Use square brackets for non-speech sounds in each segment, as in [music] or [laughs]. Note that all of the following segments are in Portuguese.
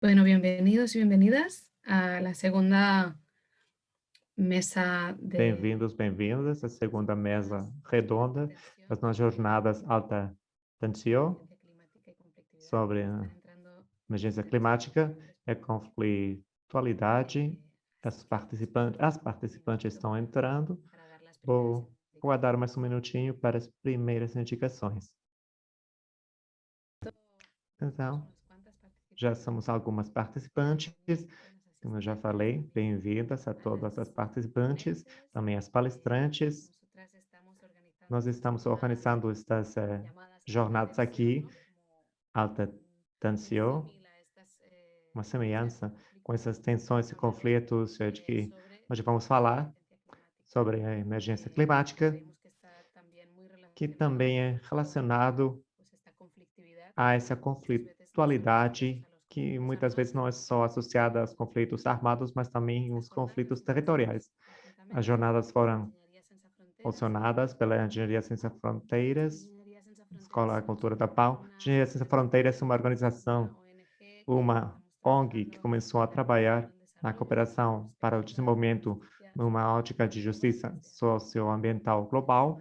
Bueno, bienvenidos y bienvenidas a la segunda mesa de... Bem-vindos, bem-vindas à segunda mesa redonda das nossas jornadas alta tensão sobre emergência climática e conflitualidade. As participantes, as participantes estão entrando. Vou guardar mais um minutinho para as primeiras indicações. Então, já somos algumas participantes, como eu já falei, bem-vindas a todas as participantes, também as palestrantes. Nós estamos organizando estas eh, jornadas aqui, alta tensão, uma semelhança com essas tensões e conflitos eh, de que hoje vamos falar sobre a emergência climática, que também é relacionado a essa conflitualidade que muitas vezes não é só associada aos conflitos armados, mas também os conflitos territoriais. As jornadas foram funcionadas pela Engenharia Sem Fronteiras, Escola Cultura da Pau. Engenharia Sem Fronteiras é uma organização, uma ONG que começou a trabalhar na cooperação para o desenvolvimento numa ótica de justiça socioambiental global.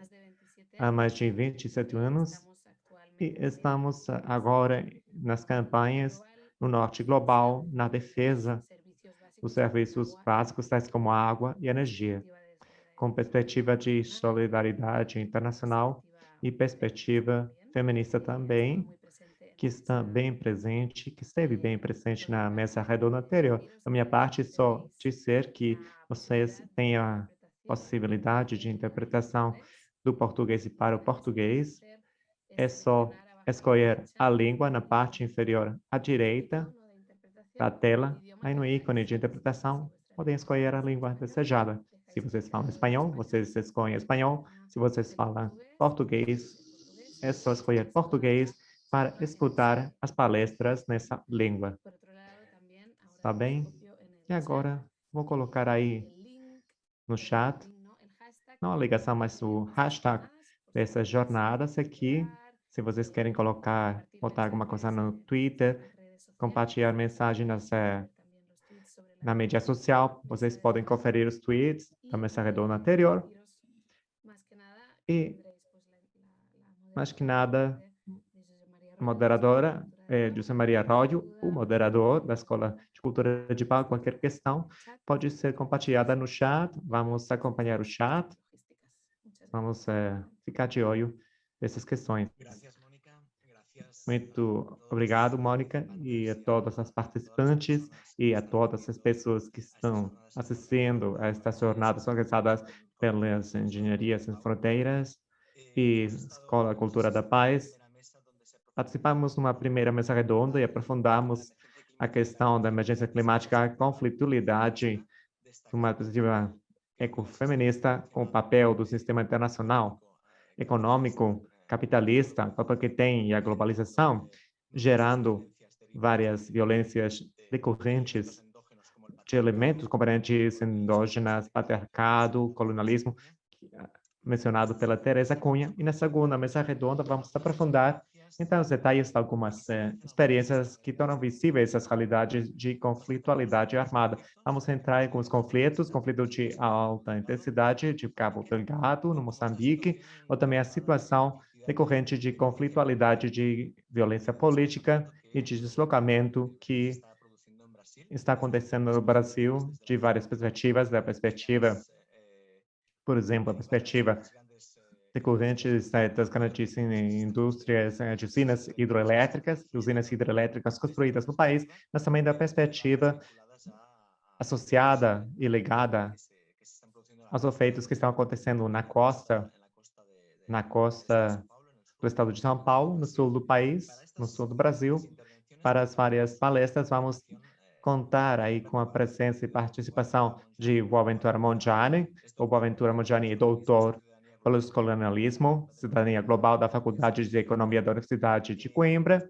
Há mais de 27 anos e estamos agora nas campanhas no norte global, na defesa dos serviços básicos, tais como água e energia, com perspectiva de solidariedade internacional e perspectiva feminista também, que está bem presente, que esteve bem presente na mesa redonda anterior. Da minha parte, só dizer que vocês têm a possibilidade de interpretação do português para o português. É só escolher a língua na parte inferior à direita da tela. Aí no ícone de interpretação, podem escolher a língua desejada. Se vocês falam espanhol, vocês escolhem espanhol. Se vocês falam português, é só escolher português para escutar as palestras nessa língua. Tá bem? E agora, vou colocar aí no chat, não a ligação, mas o hashtag dessas jornadas aqui, se vocês querem colocar, botar alguma coisa no Twitter, compartilhar mensagem nas, na mídia social, vocês podem conferir os tweets da mesa redonda anterior. E, mais que nada, a moderadora é José Maria Arroyo, o moderador da Escola de Cultura de Pau, qualquer questão pode ser compartilhada no chat, vamos acompanhar o chat, vamos é, ficar de olho essas questões. Muito obrigado, Mônica, e a todas as participantes e a todas as pessoas que estão assistindo a estas jornadas organizadas pelas Engenharias Sem Fronteiras e Escola Cultura da Paz. Participamos numa primeira mesa redonda e aprofundamos a questão da emergência climática, a conflitualidade, uma perspectiva ecofeminista com o papel do sistema internacional econômico capitalista, papel que tem a globalização, gerando várias violências decorrentes de elementos componentes endógenas, patriarcado, colonialismo, mencionado pela Teresa Cunha. E na segunda mesa redonda vamos aprofundar então os detalhes de algumas eh, experiências que tornam visíveis as realidades de conflitualidade armada. Vamos entrar em alguns conflitos, conflito de alta intensidade de Cabo Delgado, no Moçambique, ou também a situação decorrente de conflitualidade de violência política e de deslocamento que está acontecendo no Brasil de várias perspectivas, da perspectiva, por exemplo, a perspectiva decorrentes das grandes indústrias de usinas hidroelétricas, usinas hidrelétricas construídas no país, mas também da perspectiva associada e ligada aos efeitos que estão acontecendo na costa, na costa do estado de São Paulo, no sul do país, no sul do Brasil. Para as várias palestras, vamos contar aí com a presença e participação de Boaventura Mongiani. O Boaventura Mongiani é doutor pelo colonialismo, cidadania global da Faculdade de Economia da Universidade de Coimbra.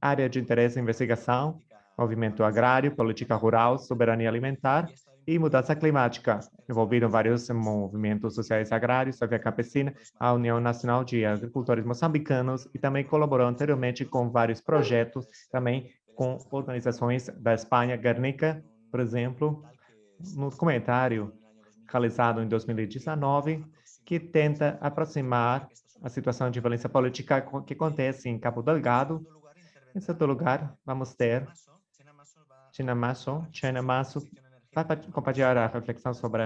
Área de interesse e investigação, movimento agrário, política rural, soberania alimentar e mudança climática. Envolviram vários movimentos sociais agrários, a Via Campesina, a União Nacional de Agricultores Moçambicanos e também colaborou anteriormente com vários projetos também com organizações da Espanha, Guernica, por exemplo, no documentário realizado em 2019, que tenta aproximar a situação de violência política que acontece em Cabo Delgado. Em segundo lugar, vamos ter Tina Masso, China Masso, vai compartilhar a reflexão sobre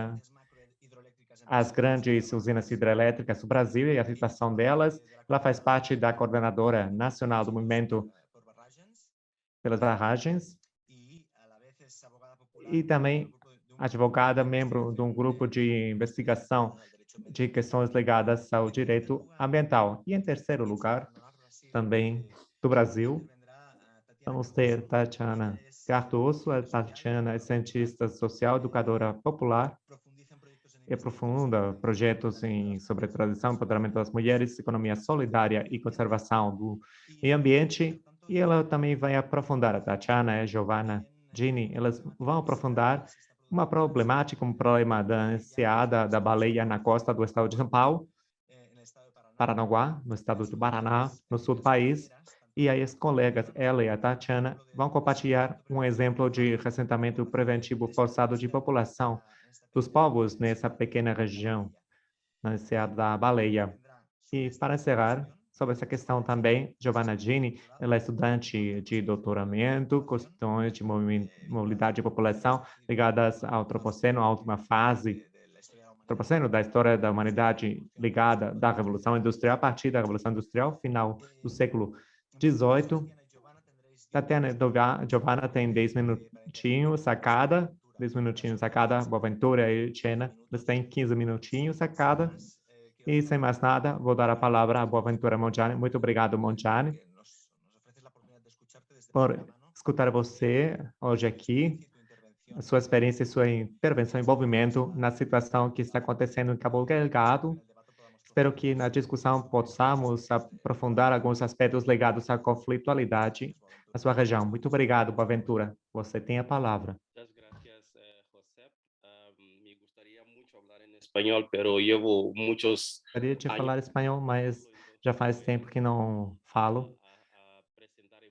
as grandes usinas hidrelétricas do Brasil e a situação delas. Ela faz parte da coordenadora nacional do movimento pelas barragens e também advogada, membro de um grupo de investigação de questões ligadas ao direito ambiental. E em terceiro lugar, também do Brasil, vamos ter Tatiana Cardoso. A Tatiana é cientista social, educadora popular e aprofunda projetos em, sobre tradição, empoderamento das mulheres, economia solidária e conservação do meio ambiente. E ela também vai aprofundar, a Tatiana e a Giovanna Gini, elas vão aprofundar uma problemática, um problema da enseada da baleia na costa do estado de São Paulo, Paranaguá, no estado do Paraná, no sul do país. E aí as colegas, ela e a Tatiana, vão compartilhar um exemplo de ressentamento preventivo forçado de população dos povos nessa pequena região, na enseada da baleia. E para encerrar, sobre essa questão também, Giovanna Gini, ela é estudante de doutoramento, questões de mobilidade de população ligadas ao antropoceno, à última fase antropoceno da história da humanidade ligada da Revolução Industrial, a partir da Revolução Industrial, final do século XVIII. Tatiana e Giovanna tem 10 minutinhos a cada, 10 minutinhos a cada, Boaventura e Chena, eles têm 15 minutinhos a cada. E sem mais nada, vou dar a palavra a Boaventura Monjane. Muito obrigado, Monjane, por escutar você hoje aqui, sua experiência e sua intervenção, envolvimento na situação que está acontecendo em Cabo Delgado. Espero que na discussão possamos aprofundar alguns aspectos ligados à conflitualidade na sua região. Muito obrigado, Boaventura. Você tem a palavra. Espanhol, pero llevo muchos Gostaria de falar espanhol, mas já faz tempo que não falo.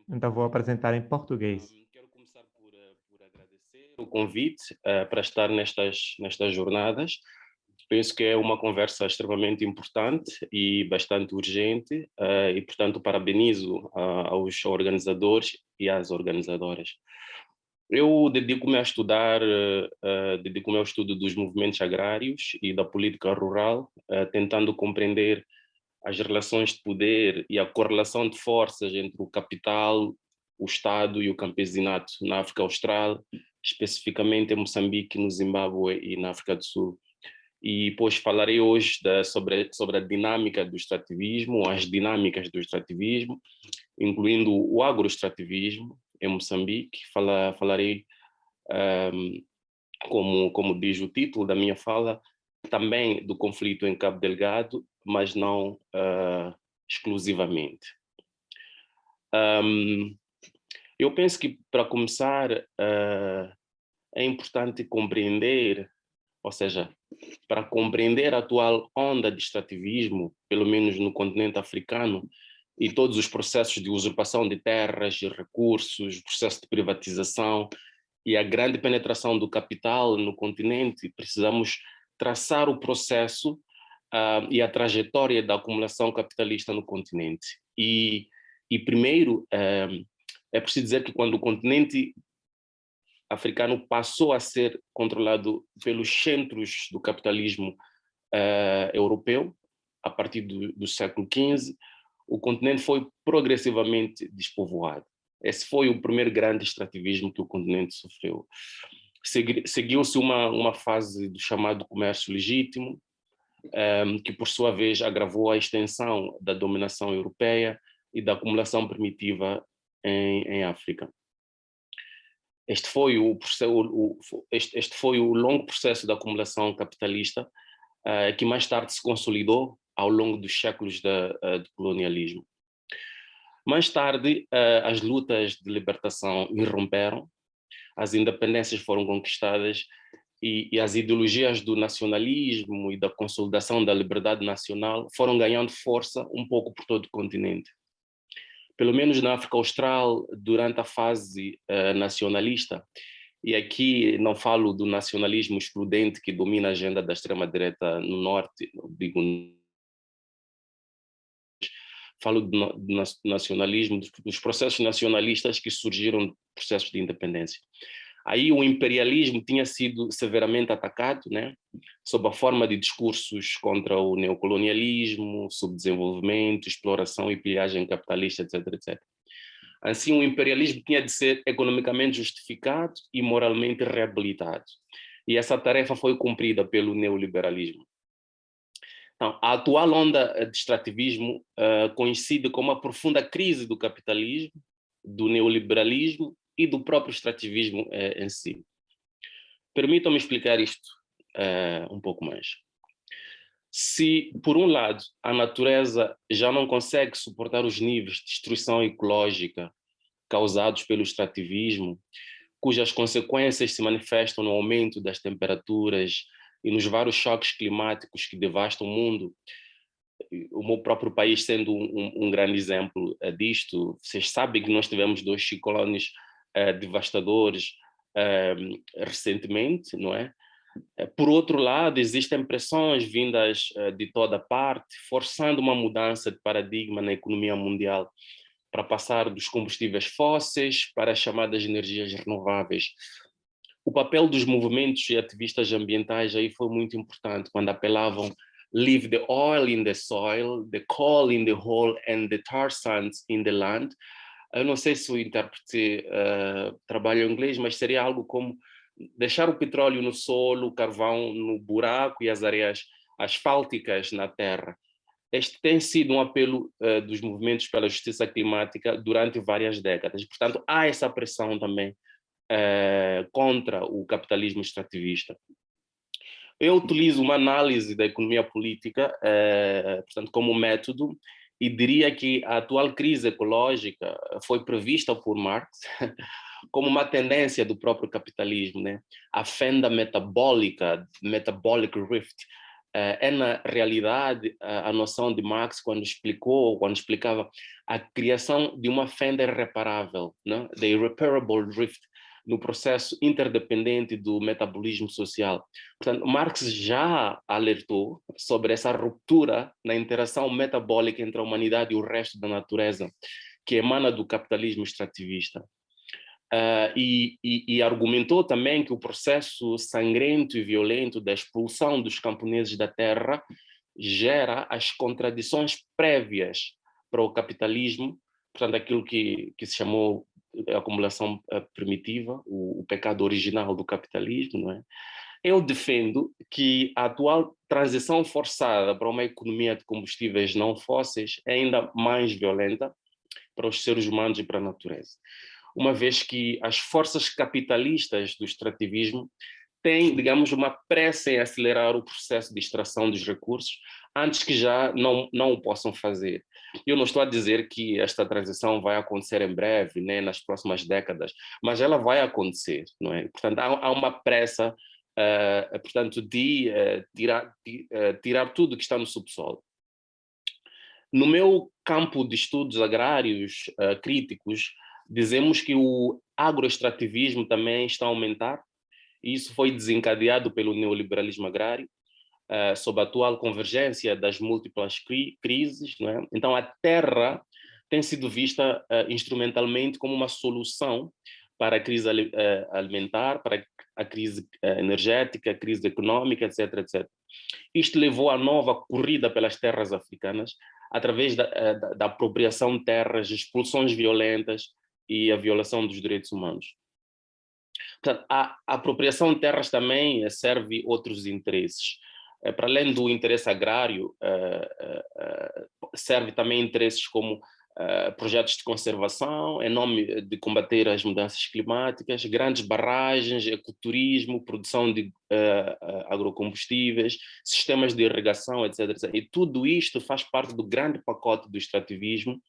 Então vou apresentar em português. Quero começar por, eh, por agradecer o convite uh, para estar nestas, nestas jornadas. Penso que é uma conversa extremamente importante e bastante urgente uh, e, portanto, parabenizo uh, aos organizadores e às organizadoras. Eu dedico-me a estudar, uh, dedico-me ao estudo dos movimentos agrários e da política rural, uh, tentando compreender as relações de poder e a correlação de forças entre o capital, o Estado e o campesinato na África Austral, especificamente em Moçambique, no Zimbábue e na África do Sul. E pois falarei hoje da, sobre, sobre a dinâmica do extrativismo, as dinâmicas do extrativismo, incluindo o agroextrativismo, em Moçambique. Fala, falarei, um, como, como diz o título da minha fala, também do conflito em Cabo Delgado, mas não uh, exclusivamente. Um, eu penso que, para começar, uh, é importante compreender, ou seja, para compreender a atual onda de extrativismo, pelo menos no continente africano, e todos os processos de usurpação de terras e recursos, processo de privatização e a grande penetração do capital no continente, precisamos traçar o processo uh, e a trajetória da acumulação capitalista no continente. E, e primeiro, uh, é preciso dizer que quando o continente africano passou a ser controlado pelos centros do capitalismo uh, europeu, a partir do, do século XV, o continente foi progressivamente despovoado. Esse foi o primeiro grande extrativismo que o continente sofreu. Seguiu-se uma, uma fase do chamado comércio legítimo, um, ehm, que por sua vez agravou a extensão da dominação europeia e da acumulação primitiva em, em África. Este foi o, o, este, este foi o longo processo da acumulação capitalista uh, que mais tarde se consolidou ao longo dos séculos de, eh, de colonialismo. Mais tarde, eh, as lutas de libertação irromperam, as independências foram conquistadas e, e, as ideologias do nacionalismo e da consolidação da liberdade nacional foram ganhando força um pouco por todo o continente. pelo menos na África Austral, durante a fase uh, nacionalista, e aqui não falo do nacionalismo excludente que domina a agenda da extrema-direita no norte, digo, falo do nacionalismo, dos processos nacionalistas que surgiram processos de independência. Aí o imperialismo tinha sido severamente atacado, né, sob a forma de discursos contra o neocolonialismo, subdesenvolvimento, exploração e pilhagem capitalista, etc, etc. Assim, o imperialismo tinha de ser economicamente justificado e moralmente reabilitado. E essa tarefa foi cumprida pelo neoliberalismo. Então, a atual onda de extrativismo uh, coincide com uma profunda crise do capitalismo, do neoliberalismo e do próprio extrativismo uh, em si. Permitam-me explicar isto uh, um pouco mais. Se, por um lado, a natureza já não consegue suportar os níveis de destruição ecológica causados pelo extrativismo, cujas consequências se manifestam no aumento das temperaturas e nos vários choques climáticos que devastam o mundo, o meu próprio país sendo um, um grande exemplo uh, disto, vocês sabem que nós tivemos dois ciclones uh, devastadores uh, recentemente, não é? Eh, por outro lado, existem pressões vindas de toda parte, forçando uma mudança de paradigma na economia mundial para passar dos combustíveis fósseis para as chamadas energias renováveis. O papel dos movimentos e ativistas ambientais aí foi muito importante, quando apelavam leave the oil in the soil, the coal in the hole and the tar sands in the land. Eu não sei se o intérprete uh, trabalha em inglês, mas seria algo como deixar o petróleo no solo, o carvão no buraco e as areias asfálticas na terra. Este tem sido um apelo uh, dos movimentos pela justiça climática durante várias décadas. Portanto, há essa pressão também uh, contra o capitalismo extrativista. Eu utilizo uma análise da economia política, uh, portanto, como método, e diria que a atual crise ecológica foi prevista por Marx [laughs] como uma tendência do próprio capitalismo, né? A fenda metabólica, metabolic rift, eh, é na realidade a noção de Marx quando explicou, quando explicava a criação de uma fenda irreparável, né? the irreparable rift, no processo interdependente do metabolismo social. Portanto, Marx já alertou sobre essa ruptura na interação metabólica entre a humanidade e o resto da natureza, que emana do capitalismo extrativista. Uh, e, e, e, argumentou também que o processo sangrento e violento da expulsão dos camponeses da terra gera as contradições prévias para o capitalismo, portanto, aquilo que, que se chamou a acumulação uh, primitiva, o, o, pecado original do capitalismo, não é? Eu defendo que a atual transição forçada para uma economia de combustíveis não fósseis é ainda mais violenta para os seres humanos e para a natureza uma vez que as forças capitalistas do extrativismo têm, digamos, uma pressa em acelerar o processo de extração dos recursos antes que já não, não o possam fazer. Eu não estou a dizer que esta transição vai acontecer em breve, né, nas próximas décadas, mas ela vai acontecer, não é? Portanto, há, há uma pressa, uh, portanto, de uh, tirar, de, uh, tirar tudo que está no subsolo. No meu campo de estudos agrários críticos, Dizemos que o agroextrativismo também está a aumentar, e isso foi desencadeado pelo neoliberalismo agrário, uh, sob a atual convergência das múltiplas cri crises. É? Então, a terra tem sido vista uh, instrumentalmente como uma solução para a crise uh, alimentar, para a crise energética, a crise econômica, etc, etc. Isto levou à nova corrida pelas terras africanas, através da, da, da apropriação de terras, expulsões violentas, e a violação dos direitos humanos. Portanto, a, a apropriação de terras também serve outros interesses. Eh, para além do interesse agrário, eh, eh, serve também interesses como projetos de conservação, em nome de combater as mudanças climáticas, grandes barragens, ecoturismo, produção de agrocombustíveis, sistemas de irrigação, etc. E tudo isto faz parte do grande pacote do extrativismo,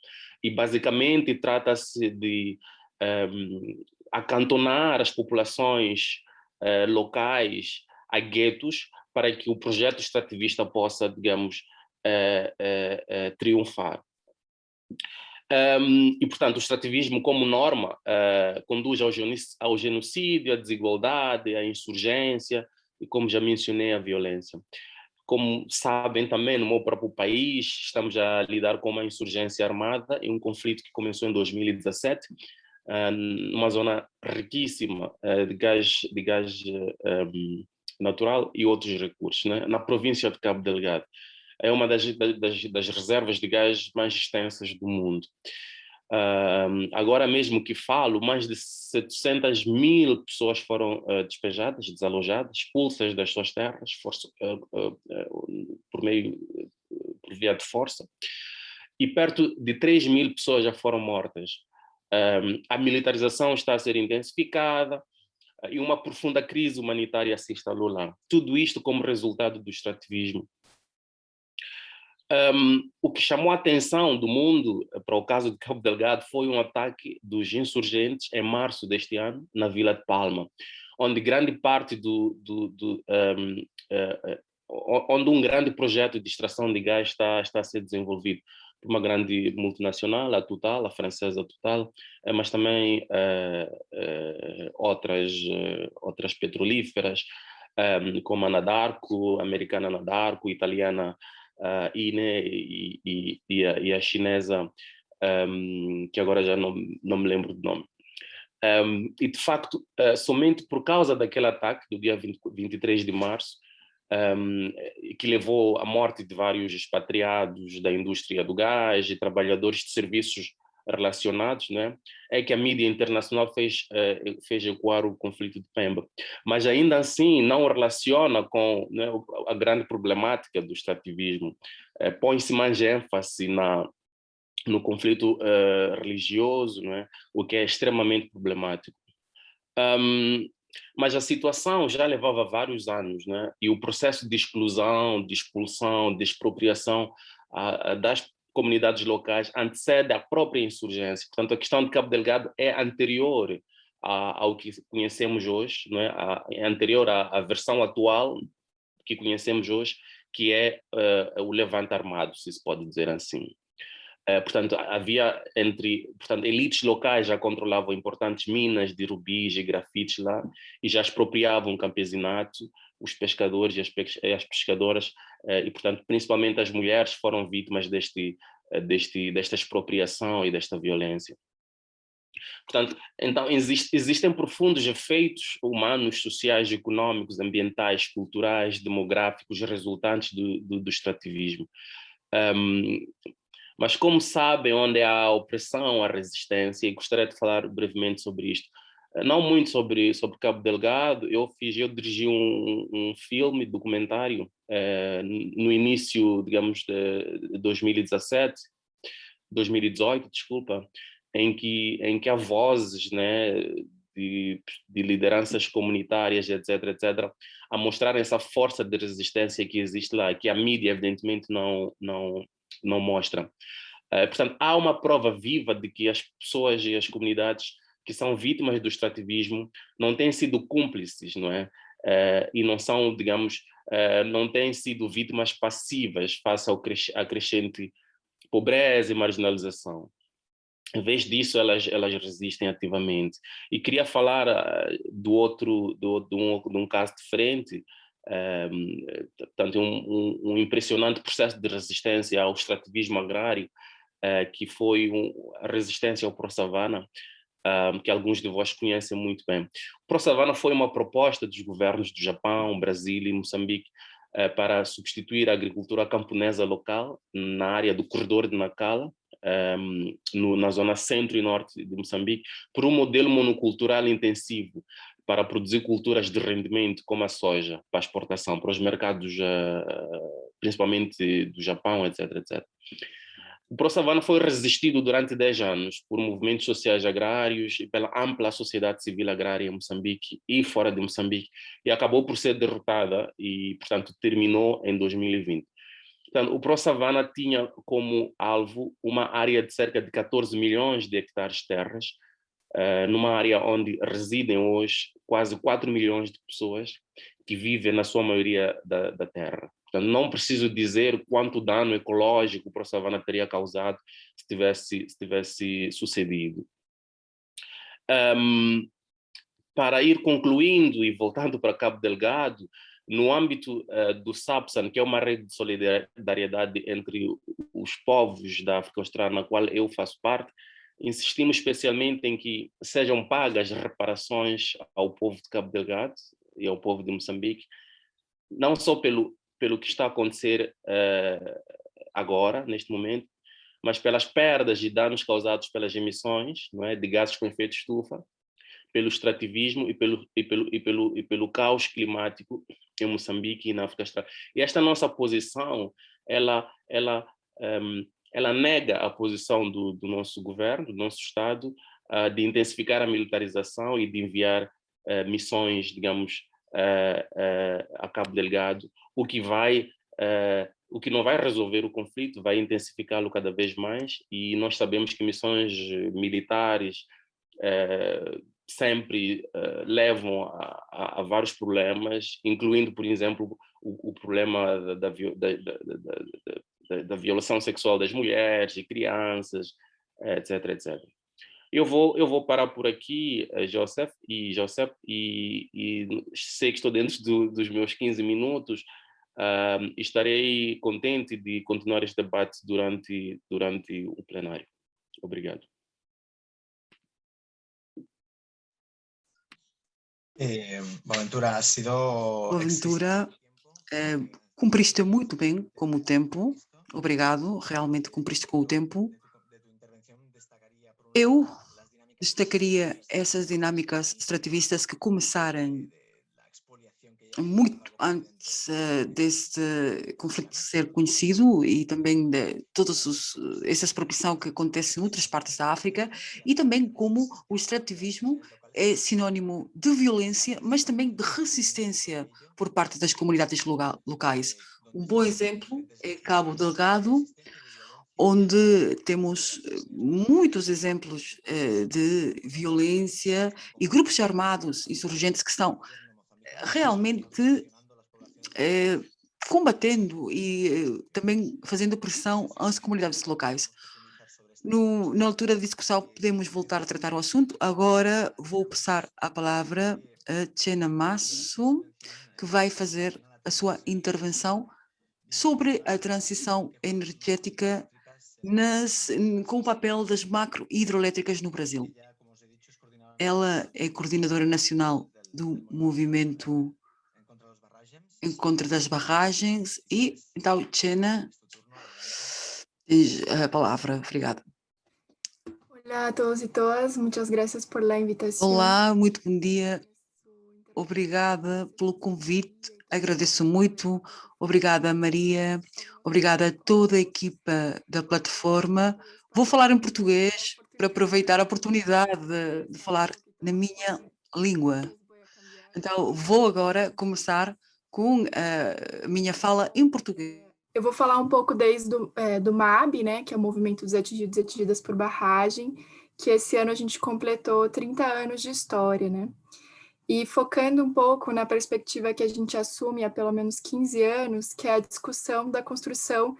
e basicamente trata-se de um, ehm, acantonar as populações uh, locais a guetos para que o projeto extrativista possa, digamos, uh, uh, triunfar. Um, e, portanto, o extrativismo como norma uh, conduz ao, genocídio, à desigualdade, à insurgência e, como já mencionei, à violência. Como sabem também, no meu próprio país, estamos a lidar com uma insurgência armada e um conflito que começou em 2017, uh, numa zona riquíssima uh, de gás, de gás um, natural e outros recursos, né? na província de Cabo Delgado é uma das, das, das reservas de gás mais extensas do mundo. Uh, agora mesmo que falo, mais de 700 mil pessoas foram uh, despejadas, desalojadas, expulsas das suas terras força, uh, por meio, por via de força, e perto de 3 mil pessoas já foram mortas. a militarização está a ser intensificada e uma profunda crise humanitária se instalou lá. Tudo isto como resultado do extrativismo um, o que chamou a atenção do mundo eh, para o caso de Cabo Delgado foi um ataque dos insurgentes em março deste ano, na Vila de Palma, onde grande parte do, do, do um, uh, eh, eh, onde um grande projeto de extração de gás está, está a ser desenvolvido por uma grande multinacional, a Total, a francesa Total, mas também uh, outras, outras petrolíferas, um, como a Nadarco, a americana Nadarco, italiana uh, e, e, e, a, e, a, chinesa, um, que agora já não, não me lembro do nome. Um, e de facto, uh, somente por causa daquele ataque do dia 20, 23 de março, um, que levou à morte de vários expatriados da indústria do gás e trabalhadores de serviços relacionados, né, é que a mídia internacional fez, uh, fez ecoar o conflito de Pemba. Mas ainda assim não relaciona com né, a grande problemática do extrativismo. Uh, Põe-se mais ênfase na, no conflito uh, religioso, né, o que é extremamente problemático. Um, mas a situação já levava vários anos, né? e o processo de exclusão, de expulsão, de expropriação das comunidades locais antecede a própria insurgência. Portanto, a questão de Cabo Delgado é anterior a, ao que conhecemos hoje, não é? A, é anterior à, à, versão atual que conhecemos hoje, que é uh, o levante armado, se se pode dizer assim. Uh, portanto, havia entre, portanto, elites locais já controlavam importantes minas de rubis e grafites lá e já expropriavam o campesinato, os pescadores e as, as pescadoras, eh, e portanto, principalmente as mulheres foram vítimas deste, eh, deste, desta expropriação e desta violência. Portanto, então existe, existem profundos efeitos humanos, sociais, econômicos, ambientais, culturais, demográficos resultantes do, do, do extrativismo. Um, mas como sabem onde há a opressão, a resistência, e gostaria de falar brevemente sobre isto, não muito sobre, sobre Cabo Delgado, eu fiz, eu dirigi um, um filme, documentário, eh, no início, digamos, de 2017, 2018, desculpa, em que, em que há vozes, né, de, de, lideranças comunitárias, etc, etc, a mostrar essa força de resistência que existe lá, que a mídia evidentemente não, não, não mostra. Uh, portanto, há uma prova viva de que as pessoas e as comunidades que são vítimas do extrativismo não têm sido cúmplices, não é? Uh, e não são, digamos, uh, não têm sido vítimas passivas face ao cres à crescente pobreza e marginalização. Em vez disso, elas, elas resistem ativamente. E queria falar do outro, do, de, um, de um caso diferente, um, portanto, um, um, um, impressionante processo de resistência ao extrativismo agrário, que foi a resistência ao Pro-Savana, um, que alguns de vós conhecem muito bem. O ProSavana foi uma proposta dos governos do Japão, Brasil e Moçambique uh, para substituir a agricultura camponesa local na área do corredor de Nacala, um, no, na zona centro e norte de Moçambique, por um modelo monocultural intensivo para produzir culturas de rendimento como a soja para exportação para os mercados, uh, principalmente do Japão, etc, etc. O ProSavana foi resistido durante 10 anos por movimentos sociais agrários e pela ampla sociedade civil agrária em Moçambique e fora de Moçambique, e acabou por ser derrotada e, portanto, terminou em 2020. Portanto, o ProSavana tinha como alvo uma área de cerca de 14 milhões de hectares de terras, uh, numa área onde residem hoje quase 4 milhões de pessoas que vivem, na sua maioria, da, da terra. Portanto, não preciso dizer quanto dano ecológico o processo Havana teria causado se tivesse, se tivesse sucedido. Um, para ir concluindo e voltando para Cabo Delgado, no âmbito uh, do SAPSAN, que é uma rede de solidariedade entre os povos da África Austral, na qual eu faço parte, insistimos especialmente em que sejam pagas reparações ao povo de Cabo Delgado e ao povo de Moçambique, não só pelo, pelo que está a acontecer uh, agora, neste momento, mas pelas perdas e danos causados pelas emissões não é, de gases com efeito estufa, pelo extrativismo e pelo, e pelo, e pelo, e pelo caos climático em Moçambique e na África Austral. E esta nossa posição, ela, ela, um, ela nega a posição do, do, nosso governo, do nosso Estado, uh, de intensificar a militarização e de enviar uh, missões, digamos, uh, a Cabo Delgado, o que vai o que não vai resolver o conflito, vai intensificá-lo cada vez mais, e nós sabemos que missões militares sempre levam a, a, a, vários problemas, incluindo, por exemplo, o, o problema da, da, da, da, violação sexual das mulheres e crianças, etc, etc. Eu vou, eu vou parar por aqui, eh, Joseph, e, Joseph, e, e sei que estou dentro do, dos meus 15 minutos, uh, estarei contente de continuar este debate durante, durante o plenário. Obrigado. Eh, Boaventura, ha sido... Boaventura, eh, cumpriste muito bem com o tempo. Obrigado, realmente cumpriste com o tempo. Eu destacaria essas dinâmicas extrativistas que começaram muito antes uh, deste conflito ser conhecido e também de todas essa expropriação que acontece em outras partes da África e também como o extrativismo é sinônimo de violência, mas também de resistência por parte das comunidades locais. Um bom exemplo é Cabo Delgado, onde temos eh, muitos exemplos eh, de violência e grupos armados insurgentes que estão realmente eh, combatendo e também fazendo pressão às comunidades locais. No, na altura da discussão podemos voltar a tratar o assunto. Agora vou passar a palavra a Tchena Masso, que vai fazer a sua intervenção sobre a transição energética nas, com o papel das macro hidroelétricas no Brasil. Ela é coordenadora nacional do movimento em contra das barragens e, então, Tchena, tens a palavra. Obrigada. Olá a todos e todas, muitas graças por la invitação. Olá, muito bom dia. Obrigada pelo convite, agradeço muito. Obrigada, Maria. Obrigada a toda a equipa da plataforma. Vou falar em português para aproveitar a oportunidade de, falar na minha língua. Então, vou agora começar com a minha fala em português. Eu vou falar um pouco desde do, é, do MAB, né, que é o Movimento dos Atingidos e Atingidas por Barragem, que esse ano a gente completou 30 anos de história, né? E focando um pouco na perspectiva que a gente assume há pelo menos 15 anos, que é a discussão da construção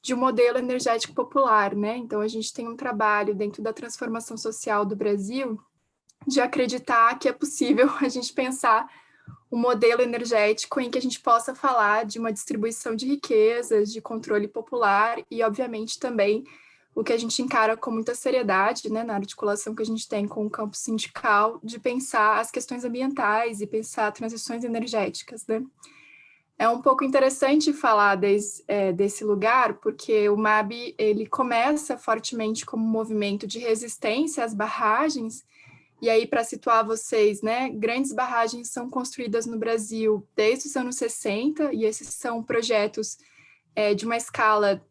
de um modelo energético popular, né? Então, a gente tem um trabalho dentro da transformação social do Brasil de acreditar que é possível [laughs] a gente pensar um modelo energético em que a gente possa falar de uma distribuição de riquezas, de controle popular e, obviamente, também o que a gente encara com muita seriedade, né, na articulação que a gente tem com o campo sindical, de pensar as questões ambientais e pensar transições energéticas, né. É um pouco interessante falar des, é, desse lugar, porque o MAB ele começa fortemente como um movimento de resistência às barragens, e aí, para situar vocês, né, grandes barragens são construídas no Brasil desde os anos 60, e esses são projetos é, de uma escala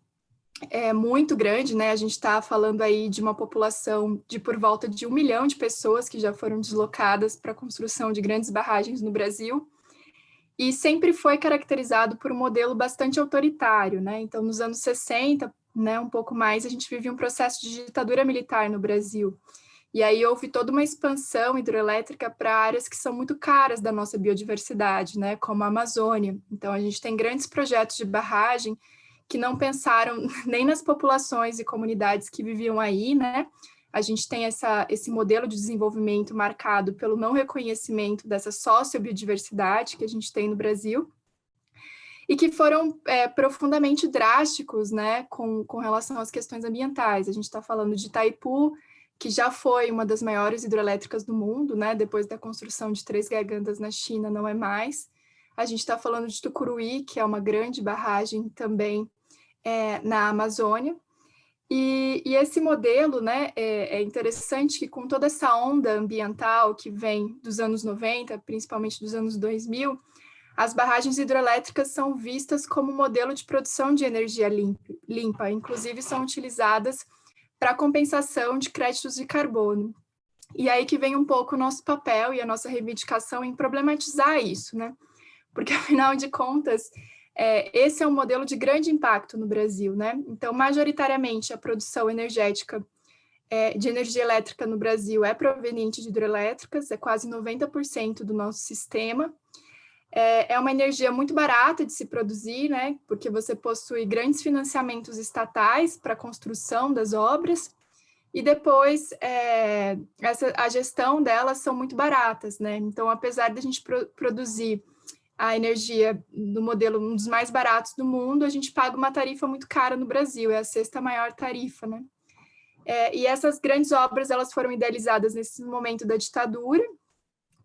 é, muito grande, né? A gente está falando aí de uma população de por volta de um milhão de pessoas que já foram deslocadas para a construção de grandes barragens no Brasil, e sempre foi caracterizado por um modelo bastante autoritário, né? Então, nos anos 60, né, um pouco mais, a gente vive um processo de ditadura militar no Brasil. E aí houve toda uma expansão hidroelétrica para áreas que são muito caras da nossa biodiversidade, né, como a Amazônia. Então a gente tem grandes projetos de barragem que não pensaram [laughs] nem nas populações e comunidades que viviam aí, né? A gente tem essa, esse modelo de desenvolvimento marcado pelo não reconhecimento dessa sociobiodiversidade que a gente tem no Brasil, e que foram é, profundamente drásticos né, com, com relação às questões ambientais. A gente está falando de Itaipu, que já foi uma das maiores hidrelétricas do mundo, né? depois da construção de três gargantas na China, não é mais. A gente está falando de Tucuruí, que é uma grande barragem também é, na Amazônia. E, e, esse modelo né, é, é, interessante que com toda essa onda ambiental que vem dos anos 90, principalmente dos anos 2000, as barragens hidrelétricas são vistas como modelo de produção de energia limpa, limpa inclusive são utilizadas para compensação de créditos de carbono. E aí que vem um pouco o nosso papel e a nossa reivindicação em problematizar isso, né? Porque, [laughs] afinal de contas, é, esse é um modelo de grande impacto no Brasil, né? Então, majoritariamente, a produção energética é, de energia elétrica no Brasil é proveniente de hidrelétricas, é quase 90% do nosso sistema, é, é uma energia muito barata de se produzir, né? Porque você possui grandes financiamentos estatais para a construção das obras, e depois é, essa, a gestão delas são muito baratas, né? Então, apesar de a gente pro, produzir a energia no modelo um dos mais baratos do mundo, a gente paga uma tarifa muito cara no Brasil, é a sexta maior tarifa, né? É, e essas grandes obras, elas foram idealizadas nesse momento da ditadura,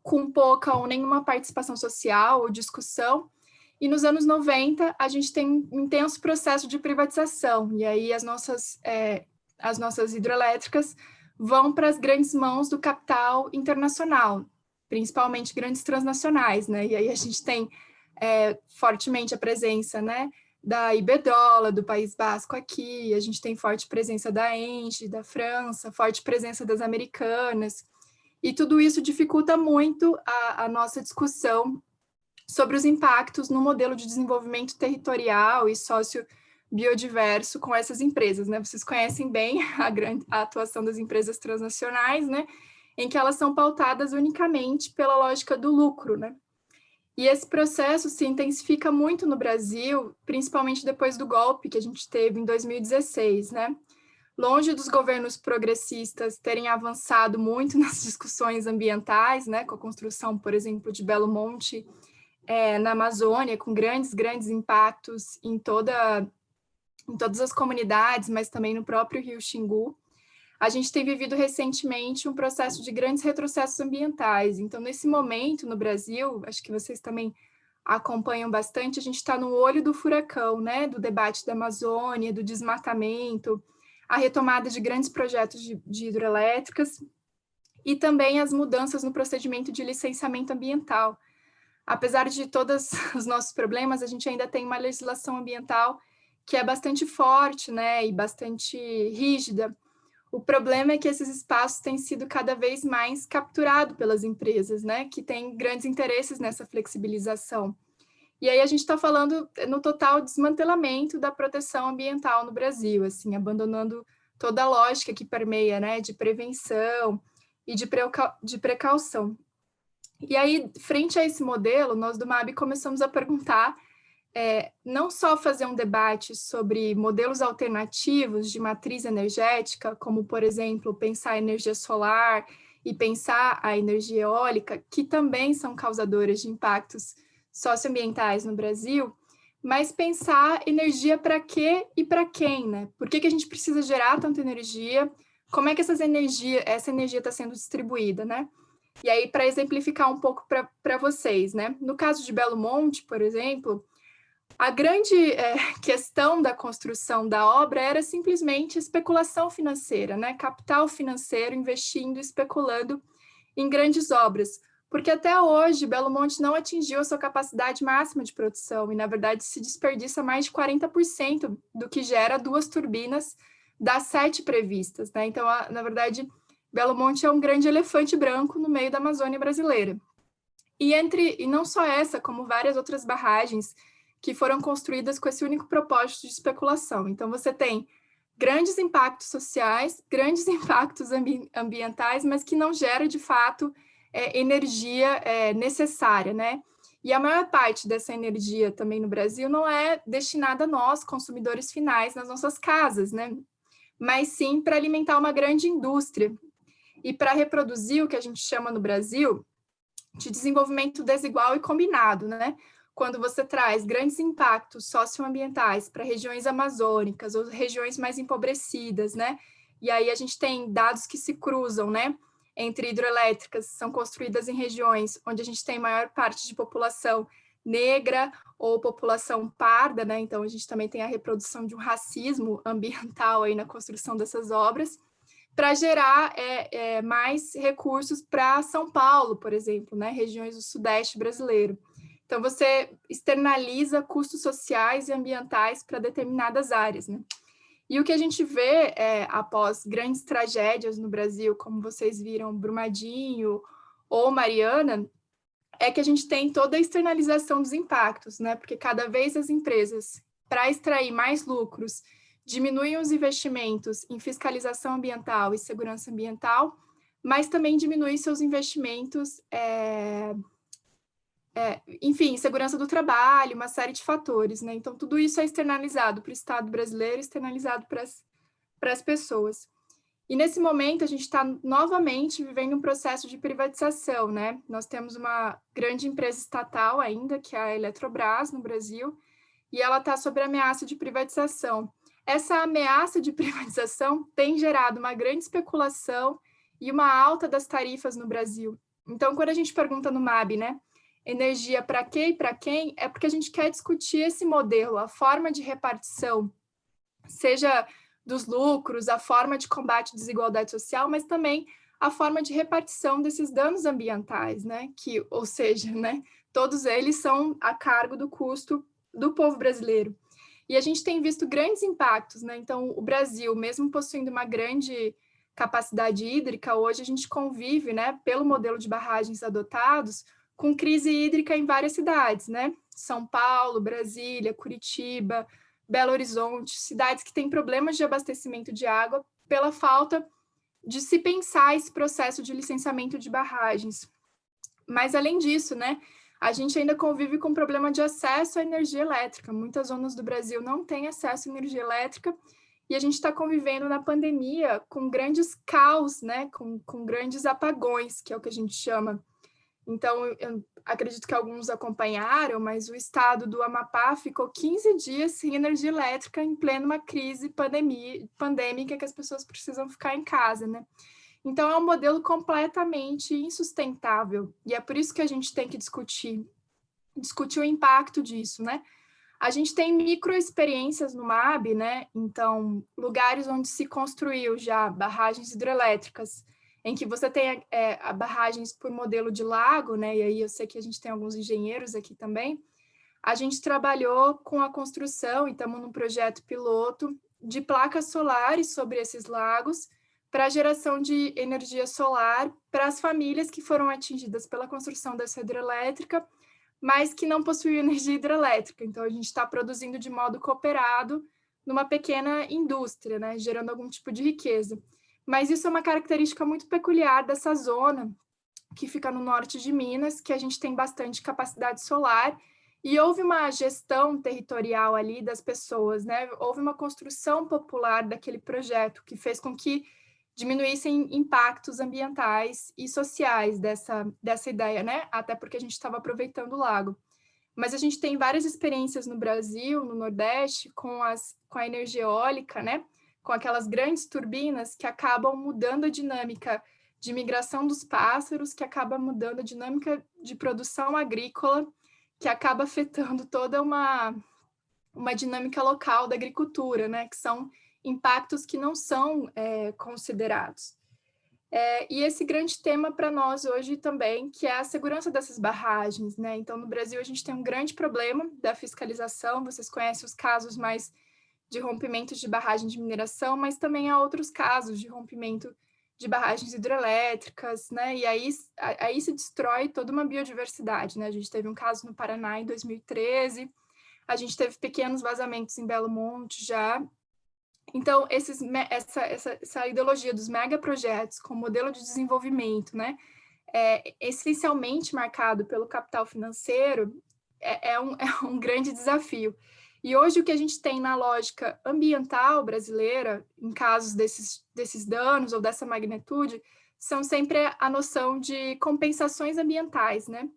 com pouca ou nenhuma participação social ou discussão, e nos anos 90 a gente tem um intenso processo de privatização, e aí as nossas, é, as nossas hidrelétricas vão para as grandes mãos do capital internacional, principalmente grandes transnacionais, né? E aí a gente tem é, fortemente a presença, né, da Iberdrola, do País Basco aqui, a gente tem forte presença da Engie, da França, forte presença das americanas, e tudo isso dificulta muito a, a nossa discussão sobre os impactos no modelo de desenvolvimento territorial e sócio biodiverso com essas empresas, né? Vocês conhecem bem [laughs] a, grande, a atuação das empresas transnacionais, né? Em que elas são pautadas unicamente pela lógica do lucro, né? E esse processo se intensifica muito no Brasil, principalmente depois do golpe que a gente teve em 2016, né? longe dos governos progressistas terem avançado muito [laughs] nas discussões ambientais, né, com a construção, por exemplo, de Belo Monte é, na Amazônia, com grandes, grandes impactos em, toda, em todas as comunidades, mas também no próprio Rio Xingu. A gente tem vivido recentemente um processo de grandes retrocessos ambientais. Então, nesse momento, no Brasil, acho que vocês também acompanham bastante, a gente está no olho do furacão, né, do debate da Amazônia, do desmatamento, a retomada de grandes projetos de, de hidrelétricas e também as mudanças no procedimento de licenciamento ambiental. Apesar de todos [laughs] os nossos problemas, a gente ainda tem uma legislação ambiental que é bastante forte né, e bastante rígida. O problema é que esses espaços têm sido cada vez mais capturados pelas empresas, né, que têm grandes interesses nessa flexibilização. E aí a gente está falando no total desmantelamento da proteção ambiental no Brasil, assim, abandonando toda a lógica que permeia, né, de prevenção e de, de precaução. E aí, frente a esse modelo, nós do MAB começamos a perguntar, é, não só fazer um debate sobre modelos alternativos de matriz energética, como, por exemplo, pensar a energia solar e pensar a energia eólica, que também são causadoras de impactos socioambientais no Brasil, mas pensar energia para quê e para quem, né? Por que, que a gente precisa gerar tanta energia? Como é que essas energia, essa energia está sendo distribuída, né? E aí, para exemplificar um pouco para vocês, né? No caso de Belo Monte, por exemplo, a grande é, [laughs] questão da construção da obra era simplesmente especulação financeira, né? Capital financeiro investindo, especulando em grandes obras porque até hoje Belo Monte não atingiu a sua capacidade máxima de produção e, na verdade, se desperdiça mais de 40% do que gera duas turbinas das sete previstas. Né? Então, a, na verdade, Belo Monte é um grande elefante branco no meio da Amazônia brasileira. E, entre, e não só essa, como várias outras barragens que foram construídas com esse único propósito de especulação. Então, você tem grandes impactos sociais, [laughs] grandes impactos ambi ambientais, mas que não gera, de fato, é, energia é, necessária, né? E a maior parte dessa energia também no Brasil não é destinada a nós, consumidores finais, nas nossas casas, né? Mas sim para alimentar uma grande indústria e para reproduzir o que a gente chama no Brasil de desenvolvimento desigual e combinado, né? Quando você traz grandes impactos socioambientais para regiões amazônicas ou regiões mais empobrecidas, né? E aí a gente tem dados que se cruzam, né? Entre hidroelétricas, são construídas em regiões onde a gente tem maior parte de população negra ou população parda, né? Então a gente também tem a reprodução de um racismo [laughs] ambiental aí na construção dessas obras para gerar é, é, mais recursos para São Paulo, por exemplo, né, regiões do Sudeste brasileiro. Então, você externaliza custos sociais e ambientais para determinadas áreas. Né? E o que a gente vê é, após grandes tragédias no Brasil, como vocês viram, Brumadinho ou Mariana, é que a gente tem toda a externalização dos impactos, né? porque cada vez as empresas, para extrair mais lucros diminuem os investimentos em fiscalização ambiental e segurança ambiental, mas também diminui seus investimentos, é, é, enfim, segurança do trabalho, uma série de fatores, né? Então, tudo isso é externalizado para o Estado brasileiro, externalizado para as pessoas. E nesse momento, a gente está novamente vivendo um processo de privatização, né? Nós temos uma grande empresa estatal ainda, que é a Eletrobras, no Brasil, e ela está sob ameaça de privatização. Essa ameaça de [laughs] privatização tem gerado uma grande especulação e uma alta das tarifas no Brasil. Então, quando a gente pergunta no MAB, né, energia para quê e para quem, é porque a gente quer discutir esse modelo, a forma de repartição, seja dos lucros, a forma de combate à desigualdade social, mas também a forma de repartição desses danos ambientais, né, que, ou seja, [laughs] né, todos eles são a cargo do custo do povo brasileiro. E a gente tem visto grandes impactos, né? Então, o Brasil, mesmo possuindo uma grande capacidade hídrica, hoje a gente convive, né, pelo modelo de barragens adotados, com crise hídrica em várias cidades, né? São Paulo, Brasília, Curitiba, Belo Horizonte, cidades que têm problemas de abastecimento de água pela falta de se pensar esse processo de licenciamento de barragens. Mas, além disso, né, a gente ainda convive com problema de acesso à energia elétrica. Muitas zonas do Brasil não têm acesso à energia elétrica e a gente está convivendo na pandemia com grandes caos, né? com, com grandes apagões, que é o que a gente chama. Então, eu acredito que alguns acompanharam, mas o estado do Amapá ficou 15 dias sem energia elétrica em plena uma crise pandemia, pandêmica que as pessoas precisam ficar em casa, né? Então, é um modelo completamente insustentável, e é por isso que a gente tem que discutir, discutir o impacto disso, né? A gente tem microexperiências no MAB, né? Então, lugares onde se construiu já barragens hidrelétricas, em que você tem é, barragens por modelo de lago, né? E aí eu sei que a gente tem alguns engenheiros aqui também. A gente trabalhou com a construção, e estamos num projeto piloto, de placas solares sobre esses lagos, para geração de energia solar para as famílias que foram atingidas pela construção dessa hidrelétrica, mas que não possuíam [laughs] energia hidrelétrica. Então, a gente está produzindo de modo cooperado numa pequena indústria, né, gerando algum tipo de riqueza. Mas isso é uma característica muito peculiar dessa zona, que fica no norte de Minas, que a gente tem bastante capacidade solar, e houve uma gestão territorial ali das pessoas, né? Houve uma construção popular daquele projeto, que fez com que diminuíssem impactos ambientais e sociais dessa, dessa ideia, né? Até porque a gente estava aproveitando o lago. Mas a gente tem várias experiências no Brasil, no Nordeste, com, as, com a energia eólica, né? Com aquelas grandes turbinas que acabam mudando a dinâmica de migração dos pássaros, que acaba mudando a dinâmica de produção agrícola, que acaba afetando toda uma, uma dinâmica local da agricultura, né? Que são impactos que não são é, considerados. É, e esse grande tema para nós hoje também, que é a segurança dessas barragens, né? Então, no Brasil, a gente tem um grande problema da fiscalização, vocês conhecem os casos mais de rompimento de barragem de mineração, mas também há outros casos de rompimento de barragens hidrelétricas, né? E aí, aí se destrói toda uma biodiversidade, né? A gente teve um caso no Paraná em 2013, a gente teve pequenos vazamentos em Belo Monte já, Então, esses, essa, essa, essa ideologia dos megaprojetos como modelo de desenvolvimento, né, é essencialmente marcado pelo capital financeiro, é, é, um, [laughs] é um grande desafio. E hoje o que a gente tem na lógica ambiental brasileira, em casos desses, desses danos ou dessa magnitude, são sempre a noção de compensações ambientais, né?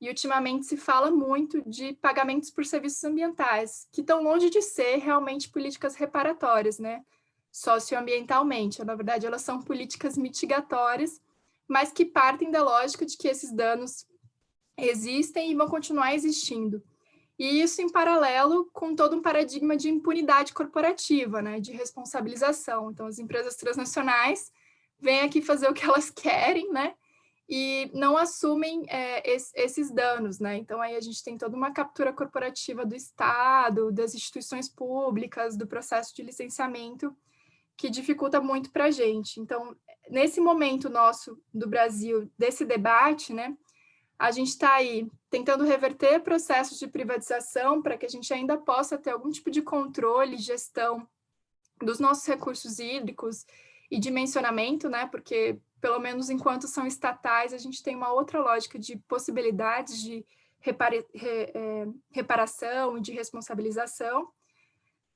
E ultimamente se fala muito de pagamentos por serviços ambientais, que estão longe de ser realmente políticas reparatórias, né? Socioambientalmente. Na verdade, elas são políticas mitigatórias, mas que partem da lógica de que esses danos existem e vão continuar existindo. E isso em paralelo com todo um paradigma de impunidade corporativa, né? De responsabilização. Então, as empresas transnacionais vêm aqui fazer o que elas [laughs] querem, né? e não assumem é, es, esses danos, né? Então aí a gente tem toda uma captura corporativa do Estado, das instituições públicas, do processo de licenciamento, que dificulta muito para a gente. Então, nesse momento nosso do Brasil, desse debate, né, a gente está aí tentando reverter processos de privatização para que a gente ainda possa ter algum tipo de controle, gestão dos nossos recursos hídricos e dimensionamento, né, porque pelo menos enquanto são estatais, a gente tem uma outra lógica de possibilidades de repara, re, é, reparação e de responsabilização.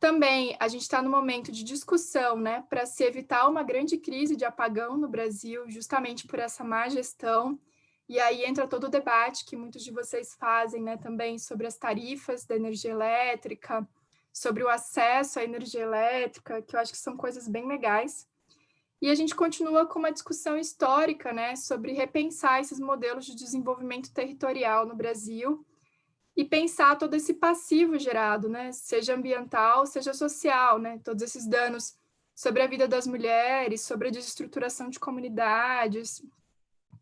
Também a gente está no momento de discussão né, para se evitar uma grande crise de apagão no Brasil, justamente por essa má gestão. E aí entra todo o debate que muitos de vocês fazem né, também sobre as tarifas da energia elétrica, sobre o acesso à energia elétrica, que eu acho que são coisas bem legais. E a gente continua com uma discussão histórica né, sobre repensar esses modelos de desenvolvimento territorial no Brasil e pensar todo esse passivo gerado, né, seja ambiental, seja social, né, todos esses danos sobre a vida das mulheres, sobre a desestruturação de comunidades,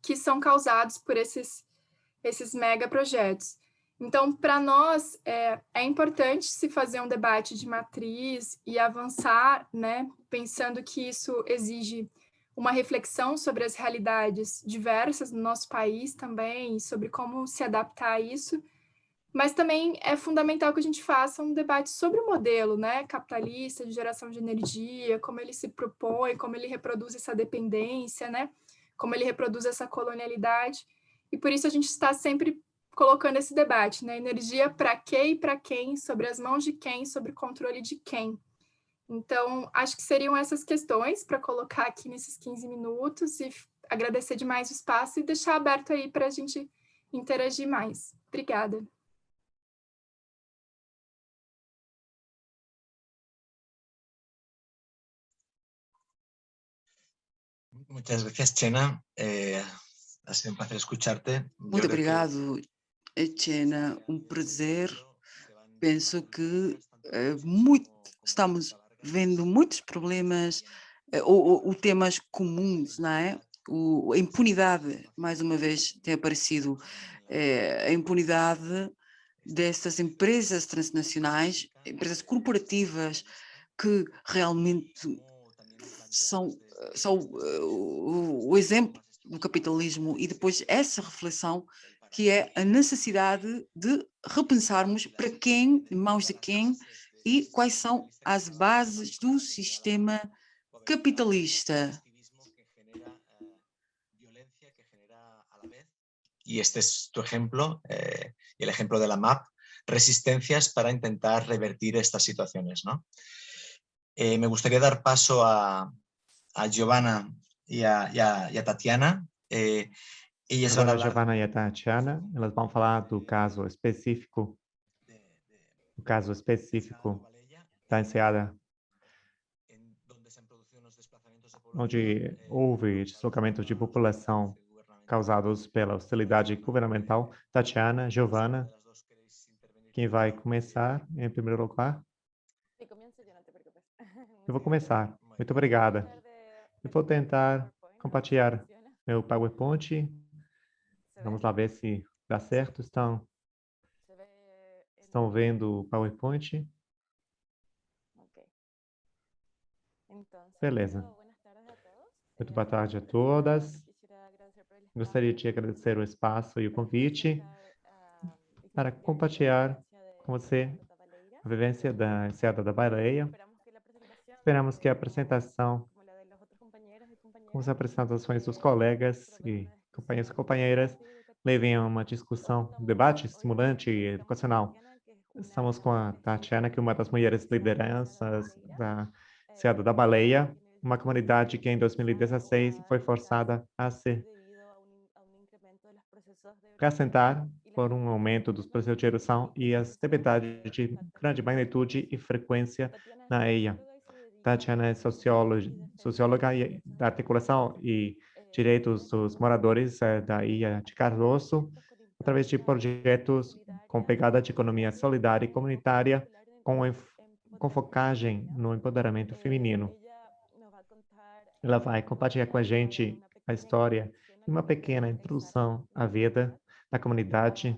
que são causados por esses, esses megaprojetos. Então, para nós, é, é, importante se fazer um debate de matriz e avançar, né, pensando que isso exige uma reflexão sobre as realidades diversas no nosso país também, sobre como se adaptar a isso, mas também é fundamental que a gente faça um debate sobre o modelo né, capitalista de geração de energia, como ele se propõe, como ele reproduz essa dependência, né, como ele reproduz essa colonialidade, e por isso a gente está sempre colocando esse debate, né? Energia para quê e para quem, sobre as mãos de quem, sobre o controle de quem. Então, acho que seriam essas questões para colocar aqui nesses 15 minutos e agradecer demais o espaço e deixar aberto aí para a gente interagir mais. Obrigada. Muchas gracias, Chena. Eh, ha sido un placer escucharte. Muito obrigado, Etienne, um prazer. Penso que é, muito, estamos vendo muitos problemas é, ou, ou, temas comuns, não é? O, a impunidade, mais uma vez, tem aparecido. É, a impunidade dessas empresas transnacionais, empresas corporativas que realmente são, são o, o exemplo do capitalismo e depois essa reflexão que é a necessidade de repensarmos para quem, em mãos de quem e quais são as bases do sistema capitalista. Y este es tu ejemplo, eh, el ejemplo de la MAP, resistencias para intentar revertir estas situaciones. ¿no? Eh, me gustaría dar paso a, a Giovanna y a, y a, y a Tatiana. Eh, Elas Agora, a Giovanna e a Tatiana, elas vão falar do caso específico, o caso específico da enseada, onde houve deslocamentos de população causados pela hostilidade governamental. Tatiana, Giovanna, quem vai começar em primeiro lugar? Eu vou [laughs] começar. Muito obrigada. Eu vou tentar compartilhar meu PowerPoint Vamos lá ver se dá certo. Estão, estão vendo o PowerPoint? Beleza. Muito boa tarde a todas. Gostaria de agradecer o espaço e o convite para compartilhar com você a vivência da Enseada da Baleia. Esperamos que a apresentação, com as apresentações dos colegas e companheiros e companheiras, levem a uma discussão, um debate estimulante e educacional. Estamos com a Tatiana, que é uma das mulheres lideranças da Seada da Baleia, uma comunidade que em 2016 foi forçada a se assentar por um aumento dos processos de erupção e as tempestades de grande magnitude e frequência na ilha. Tatiana é socióloga, socióloga da articulação e direitos dos moradores eh, da ilha de Cardoso, através de projetos com pegada de economia solidária e comunitária, com, com focagem no empoderamento feminino. Ela vai compartilhar com a gente a história e uma pequena introdução à vida da comunidade.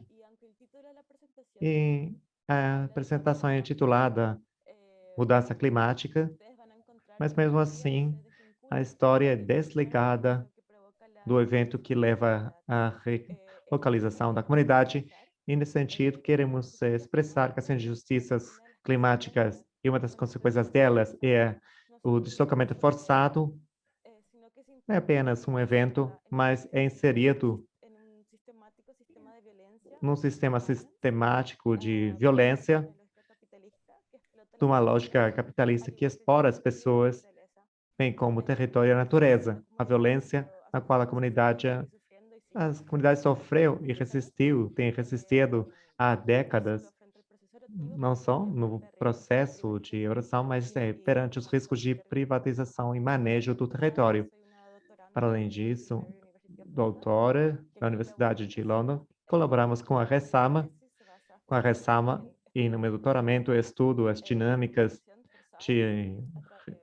E a apresentação é intitulada Mudança Climática, mas mesmo assim a história é desligada do evento que leva à relocalização da comunidade. E, nesse sentido, queremos expressar que as injustiças climáticas e uma das consequências delas é o deslocamento forçado não é apenas um evento, mas é inserido num sistema sistemático de violência, de uma lógica capitalista que explora as pessoas, bem como o território e a natureza. A violência na qual a comunidade, as comunidades sofreu e resistiu, tem resistido há décadas, não só no processo de eroção, mas é, perante os riscos de privatização e manejo do território. Para além disso, doutora da Universidade de London, colaboramos com a Resama, com a Resama, e no meu doutoramento eu estudo as dinâmicas de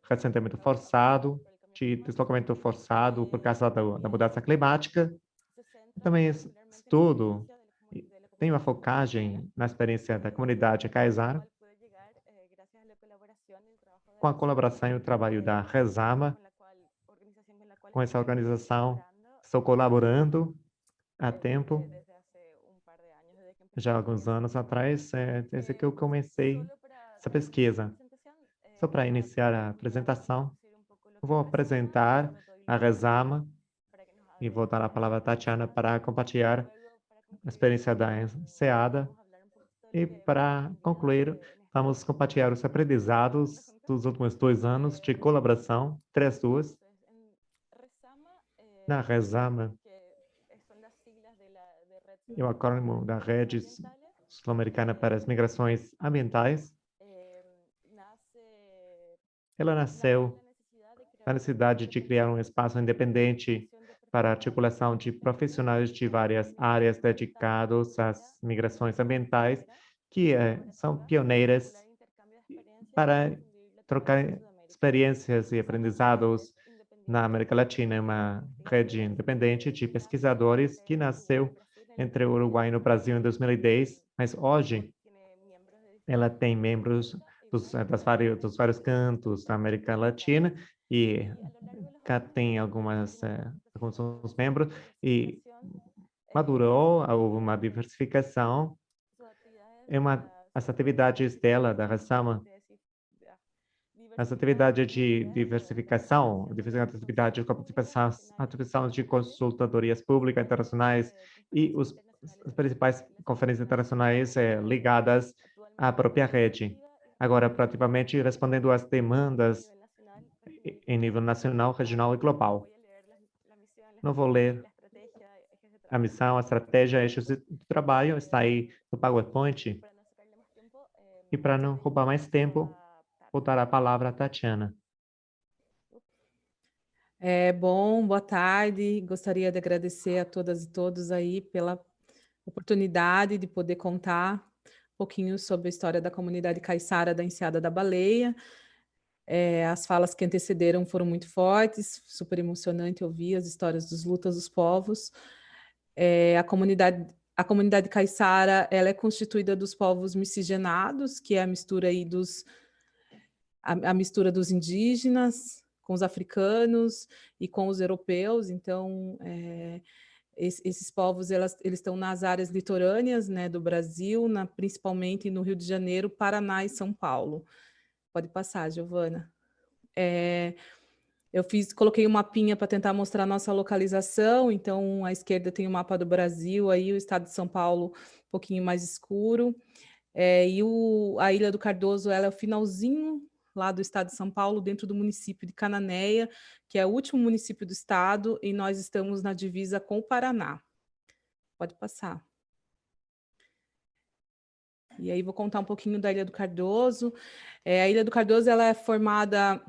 ressentimento forçado, de deslocamento forçado por causa da, da mudança climática. também estudo, tenho uma focagem na experiência da comunidade Kaysar, com a colaboração e o trabalho da Resama, com essa organização. Estou colaborando há tempo, já há alguns anos atrás, é, desde que eu comecei essa pesquisa. Só para iniciar a apresentação, vou apresentar a Rezama e vou dar a palavra a Tatiana para compartilhar a experiência da SEADA. E para concluir, vamos compartilhar os aprendizados dos últimos dois anos de colaboração, três duas, na Resama, é o da Rede Sul-Americana para as Migrações Ambientais. Ela nasceu na necessidade de criar um espaço independente para a articulação de profissionais de várias áreas dedicados às migrações ambientais, que é, são pioneiras para trocar experiências e aprendizados na América Latina, é uma rede independente de pesquisadores que nasceu entre o Uruguai e o Brasil em 2010, mas hoje ela tem membros dos, das vários, dos vários cantos da América Latina e cá tem algumas, eh, alguns membros e madurou, houve uma diversificação. É uma, as atividades dela, da Rassama, as atividades de diversificação, diversificação de atividades de participação, atividades de consultadorias públicas internacionais e os, as principais conferências internacionais é, ligadas à própria rede. Agora, praticamente respondendo às demandas em nível nacional, regional e global. Não vou ler a missão, a estratégia, eixos de trabalho, está aí no PowerPoint. E para não roubar mais tempo, vou dar a palavra à Tatiana. É, bom, boa tarde. Gostaria de agradecer a todas e todos aí pela oportunidade de poder contar um pouquinho sobre a história da comunidade caiçara da Enseada da Baleia. É, as falas que antecederam foram muito fortes, super emocionante ouvir as histórias dos lutas dos povos. É, a comunidade a comunidade caiçara ela é constituída dos povos miscigenados, que é a mistura aí dos a, a mistura dos indígenas com os africanos e com os europeus, então é, esses povos elas, eles estão nas áreas litorâneas né, do Brasil, na, principalmente no Rio de Janeiro, Paraná e São Paulo. Pode passar, Giovana. é, eu fiz, coloquei um mapinha para tentar mostrar a nossa localização, então à esquerda tem o mapa do Brasil, aí o estado de São Paulo um pouquinho mais escuro, é, e o, a Ilha do Cardoso ela é o finalzinho lá do estado de São Paulo, dentro do município de Cananéia, que é o último município do estado, e nós estamos na divisa com o Paraná. Pode passar. E aí vou contar um pouquinho da Ilha do Cardoso. É, a Ilha do Cardoso ela é formada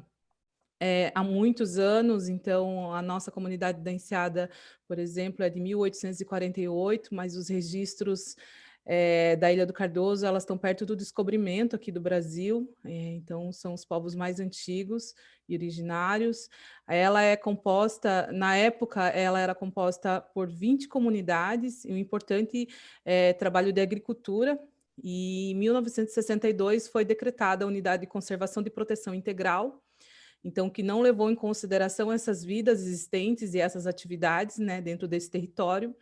é, há muitos anos, então a nossa comunidade da Enseada, por exemplo, é de 1848, mas os registros é, da Ilha do Cardoso, elas estão perto do descobrimento aqui do Brasil, é, então são os povos mais antigos e originários. Ela é composta, na época, ela era composta por 20 comunidades, e um importante é, trabalho de agricultura, e em 1962 foi decretada a Unidade de Conservação de Proteção Integral, então que não levou em consideração essas vidas existentes e essas atividades né, dentro desse território,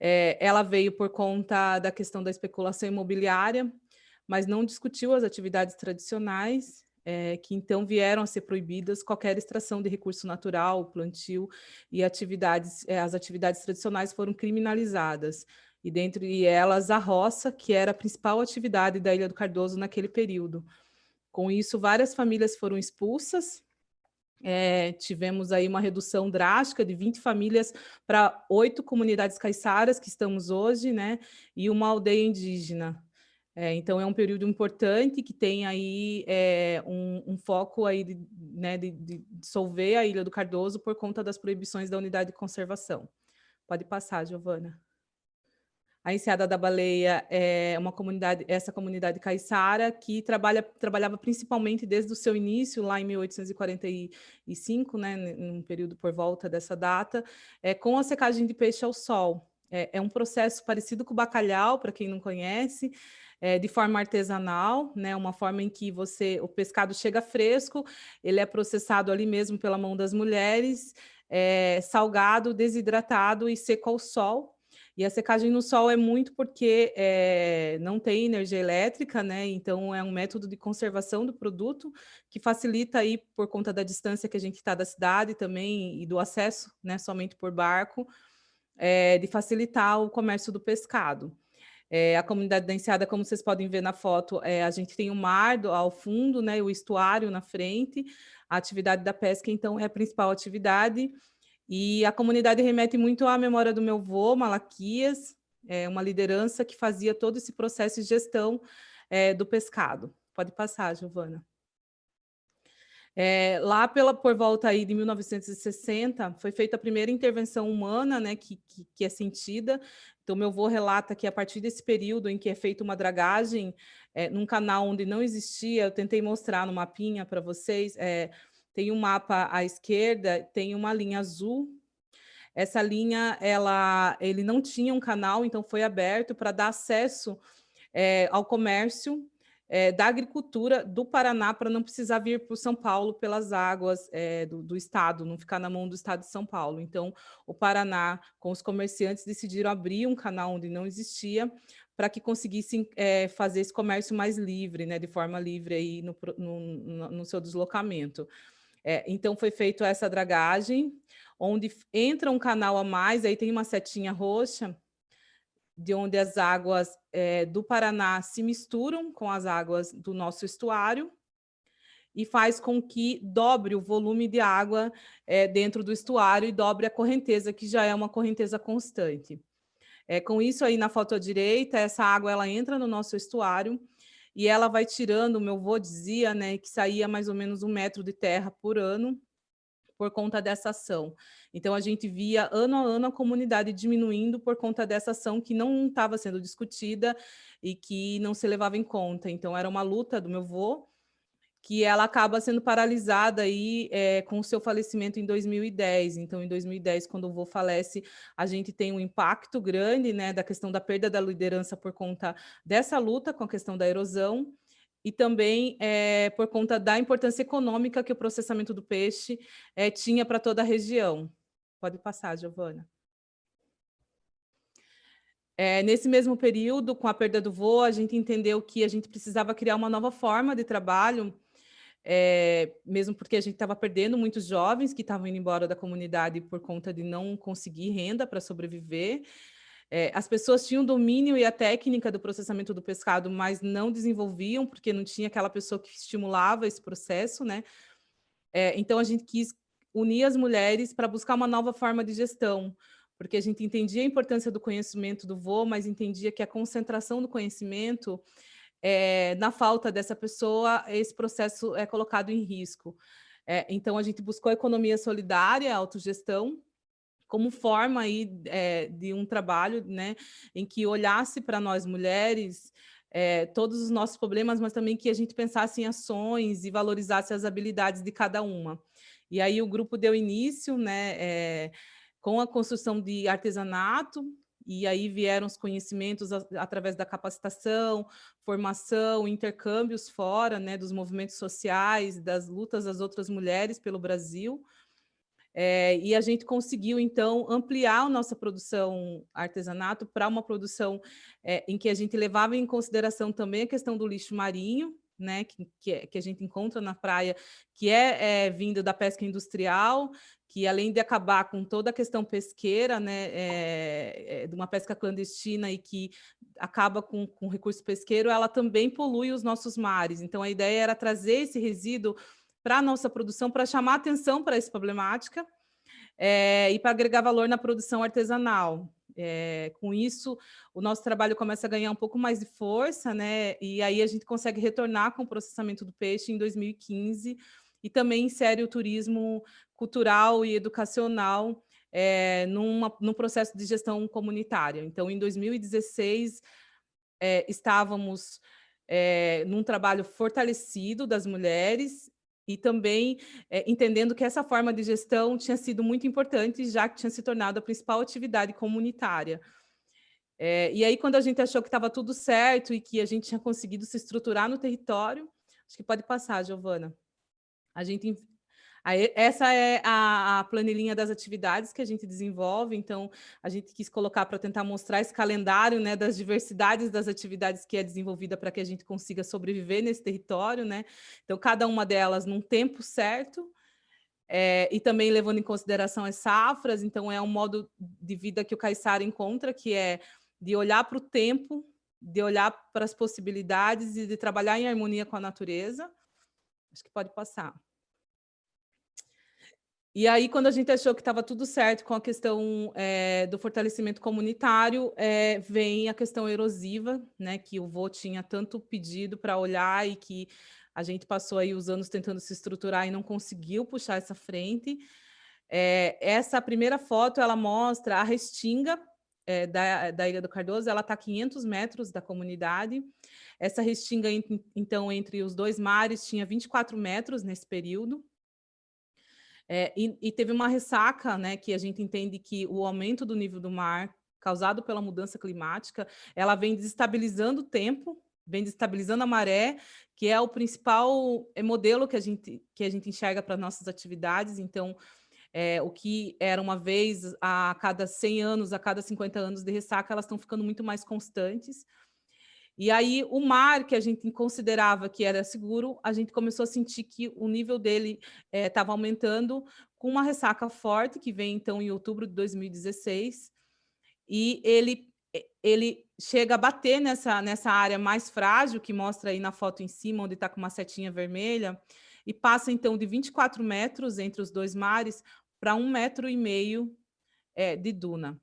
é, ela veio por conta da questão da especulação imobiliária, mas não discutiu as atividades tradicionais, é, que então vieram a ser proibidas qualquer extração de recurso natural, plantio e atividades, é, as atividades tradicionais foram criminalizadas, e dentre elas a roça, que era a principal atividade da Ilha do Cardoso naquele período. Com isso, várias famílias foram expulsas, é, tivemos aí uma redução drástica de 20 famílias para oito comunidades caiçaras que estamos hoje, né? E uma aldeia indígena. É, então, é um período importante que tem aí é, um, um, foco aí de, né, de, de dissolver a Ilha do Cardoso por conta das proibições da unidade de conservação. Pode passar, Giovana. A Enseada da Baleia é uma comunidade, essa comunidade caiçara, que trabalha, trabalhava principalmente desde o seu início, lá em 1845, né, num período por volta dessa data, é, com a secagem de peixe ao sol. É, é um processo parecido com o bacalhau, para quem não conhece, é, de forma artesanal, né, uma forma em que você, o pescado chega fresco, ele é processado ali mesmo pela mão das mulheres, é, salgado, desidratado e seco ao sol, e a secagem no sol é muito porque é, não tem energia elétrica, né? Então é um método de conservação do produto que facilita aí por conta da distância que a gente está da cidade também e do acesso, né? Somente por barco, é, de facilitar o comércio do pescado. É, a comunidade da Enseada, como vocês podem ver na foto, é, a gente tem o mar do, ao fundo, né, o estuário na frente, a atividade da pesca, então, é a principal atividade, e a comunidade remete muito à memória do meu avô, Malaquias, é uma liderança que fazia todo esse processo de gestão é, do pescado. Pode passar, Giovana. É, lá pela, por volta aí de 1960, foi feita a primeira intervenção humana, né, que, que, que, é sentida. Então, meu avô relata que a partir desse período em que é feita uma dragagem é, num canal onde não existia, eu tentei mostrar no mapinha para vocês, é, tem um mapa à esquerda, tem uma linha azul. Essa linha, ela, ele não tinha um canal, então foi aberto para dar acesso é, ao comércio é, da agricultura do Paraná para não precisar vir para o São Paulo pelas águas é, do, do, estado, não ficar na mão do estado de São Paulo. Então, o Paraná, com os comerciantes, decidiram abrir um canal onde não existia para que conseguissem é, fazer esse comércio mais livre, né, de forma livre aí no, no, no seu deslocamento. É, então, foi feita essa dragagem, onde entra um canal a mais, aí tem uma setinha roxa, de onde as águas é, do Paraná se misturam com as águas do nosso estuário, e faz com que dobre o volume de água é, dentro do estuário e dobre a correnteza, que já é uma correnteza constante. É, com isso aí na foto à direita, essa água ela entra no nosso estuário e ela vai tirando, meu avô dizia, né, que saía mais ou menos um metro de terra por ano por conta dessa ação. Então, a gente via ano a ano a comunidade diminuindo por conta dessa ação que não estava sendo discutida e que não se levava em conta. Então, era uma luta do meu avô, que ela acaba sendo paralisada aí é, com o seu falecimento em 2010. Então, em 2010, quando o vô falece, a gente tem um impacto grande né, da questão da perda da liderança por conta dessa luta com a questão da erosão e também é, por conta da importância econômica que o processamento do peixe é, tinha para toda a região. Pode passar, Giovana. É, nesse mesmo período, com a perda do vô, a gente entendeu que a gente precisava criar uma nova forma de trabalho é, mesmo porque a gente estava perdendo muitos jovens que estavam indo embora da comunidade por conta de não conseguir renda para sobreviver. É, as pessoas tinham domínio e a técnica do processamento do pescado, mas não desenvolviam, porque não tinha aquela pessoa que estimulava esse processo, né? É, então, a gente quis unir as mulheres para buscar uma nova forma de gestão, porque a gente entendia a importância do conhecimento do voo, mas entendia que a concentração do conhecimento, é, na falta dessa pessoa, esse processo é colocado em risco. É, então, a gente buscou a economia solidária, a autogestão, como forma aí, é, de um trabalho né, em que olhasse para nós mulheres é, todos os nossos problemas, mas também que a gente pensasse em ações e valorizasse as habilidades de cada uma. E aí o grupo deu início, né, com a construção de artesanato, e aí vieram os conhecimentos através da capacitação, formação, intercâmbios fora, né, dos movimentos sociais, das lutas das outras mulheres pelo Brasil, é, e a gente conseguiu, então, ampliar a nossa produção artesanato para uma produção é, em que a gente levava em consideração também a questão do lixo marinho, né, que, que, é, a gente encontra na praia, que é, é, vindo da pesca industrial, que além de acabar com toda a questão pesqueira, né, é, é, de uma pesca clandestina e que acaba com, com recurso pesqueiro, ela também polui os nossos mares. Então, a ideia era trazer esse resíduo para a nossa produção, para chamar atenção para essa problemática é, e para agregar valor na produção artesanal. É, com isso, o nosso trabalho começa a ganhar um pouco mais de força, né? E aí a gente consegue retornar com o processamento do peixe em 2015 e também insere o turismo cultural e educacional é, numa, num processo de gestão comunitária. Então, em 2016, é, estávamos é, num trabalho fortalecido das mulheres e também é, entendendo que essa forma de gestão tinha sido muito importante, já que tinha se tornado a principal atividade comunitária. É, e aí, quando a gente achou que estava tudo certo e que a gente tinha conseguido se estruturar no território, acho que pode passar, Giovana. A gente essa é a, a, planilhinha das atividades que a gente desenvolve, então a gente quis colocar para tentar mostrar esse calendário né, das diversidades das atividades que é desenvolvida para que a gente consiga sobreviver nesse território, né? Então, cada uma delas num tempo certo, é, e também levando em consideração as safras, então é um modo de vida que o Caiçara encontra, que é de olhar para o tempo, de olhar para as possibilidades e de trabalhar em harmonia com a natureza. Acho que pode passar. E aí, quando a gente achou que estava tudo certo com a questão é, do fortalecimento comunitário, é, vem a questão erosiva, né, que o vô tinha tanto pedido para olhar e que a gente passou aí os anos tentando se estruturar e não conseguiu puxar essa frente. É, essa primeira foto, ela mostra a restinga da, da Ilha do Cardoso, ela está a 500 metros da comunidade. Essa restinga, então, entre os dois mares, tinha 24 metros nesse período. É, e, e, teve uma ressaca, né, que a gente entende que o aumento do nível do mar causado pela mudança climática, ela vem desestabilizando o tempo, vem desestabilizando a maré, que é o principal é, modelo que a gente, que a gente enxerga para nossas atividades. Então, é, o que era uma vez a cada 100 anos, a cada 50 anos de ressaca, elas estão ficando muito mais constantes. E aí o mar que a gente considerava que era seguro, a gente começou a sentir que o nível dele estava eh, aumentando com uma ressaca forte que vem então em outubro de 2016 e ele eh, ele chega a bater nessa nessa área mais frágil que mostra aí na foto em cima onde está com uma setinha vermelha e passa então de 24 metros entre os dois mares para um metro e meio é, de duna.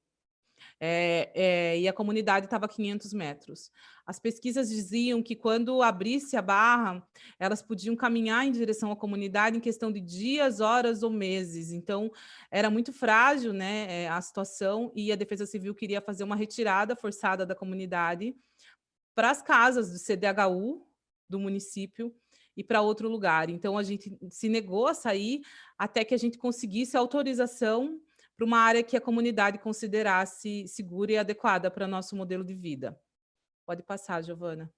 É, é, e a comunidade estava a 500 metros. As pesquisas diziam que quando abrisse a barra, elas podiam caminhar em direção à comunidade em questão de dias, horas ou meses. Então, era muito frágil né, a situação e a Defesa Civil queria fazer uma retirada forçada da comunidade para as casas do CDHU do município e para outro lugar. Então, a gente se negou a sair até que a gente conseguisse autorização para uma área que a comunidade considerasse segura e adequada para nosso modelo de vida. Pode passar, Giovana.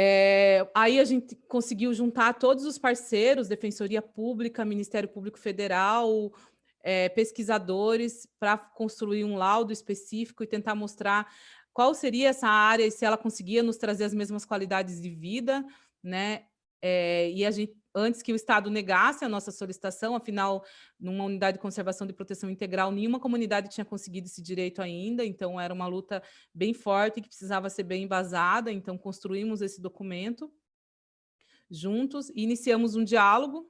É, aí a gente conseguiu juntar todos os parceiros, Defensoria Pública, Ministério Público Federal, é, pesquisadores, para construir um laudo específico e tentar mostrar qual seria essa área e se ela conseguia nos trazer as mesmas qualidades de vida, né? É, e a gente, antes que o Estado negasse a nossa solicitação, afinal, numa unidade de conservação de proteção integral, nenhuma comunidade tinha conseguido esse direito ainda, então era uma luta bem forte que precisava ser bem embasada, então construímos esse documento juntos e iniciamos um diálogo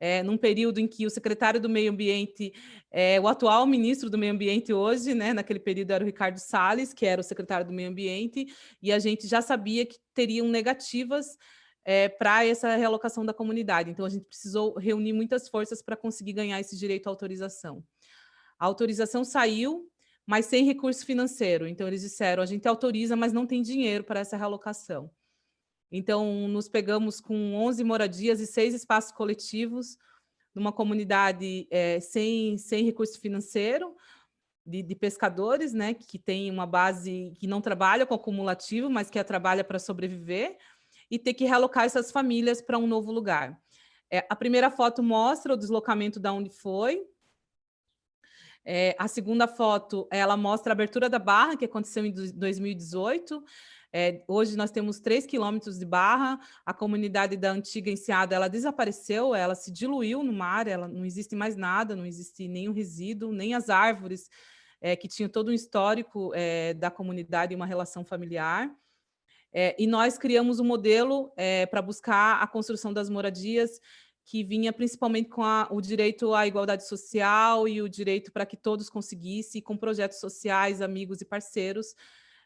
é, num período em que o secretário do Meio Ambiente, é, o atual ministro do Meio Ambiente hoje, né, naquele período era o Ricardo Salles, que era o secretário do Meio Ambiente, e a gente já sabia que teriam negativas é, para essa realocação da comunidade. Então, a gente precisou reunir muitas forças para conseguir ganhar esse direito à autorização. A autorização saiu, mas sem recurso financeiro. Então, eles disseram, a gente autoriza, mas não tem dinheiro para essa realocação. Então, nos pegamos com 11 moradias e seis espaços coletivos, numa comunidade é, sem, sem recurso financeiro, de, de, pescadores, né, que tem uma base que não trabalha com acumulativo, mas que trabalha para sobreviver, e ter que realocar essas famílias para um novo lugar. É, a primeira foto mostra o deslocamento da de onde foi. É, a segunda foto, ela mostra a abertura da barra, que aconteceu em 2018. É, hoje nós temos 3 quilômetros de barra, a comunidade da antiga Enseada, ela desapareceu, ela se diluiu no mar, ela não existe mais nada, não existe nenhum resíduo, nem as árvores é, que tinham todo um histórico é, da comunidade e uma relação familiar. É, e nós criamos um modelo é, para buscar a construção das moradias que vinha principalmente com a, o direito à igualdade social e o direito para que todos conseguissem, com projetos sociais, amigos e parceiros,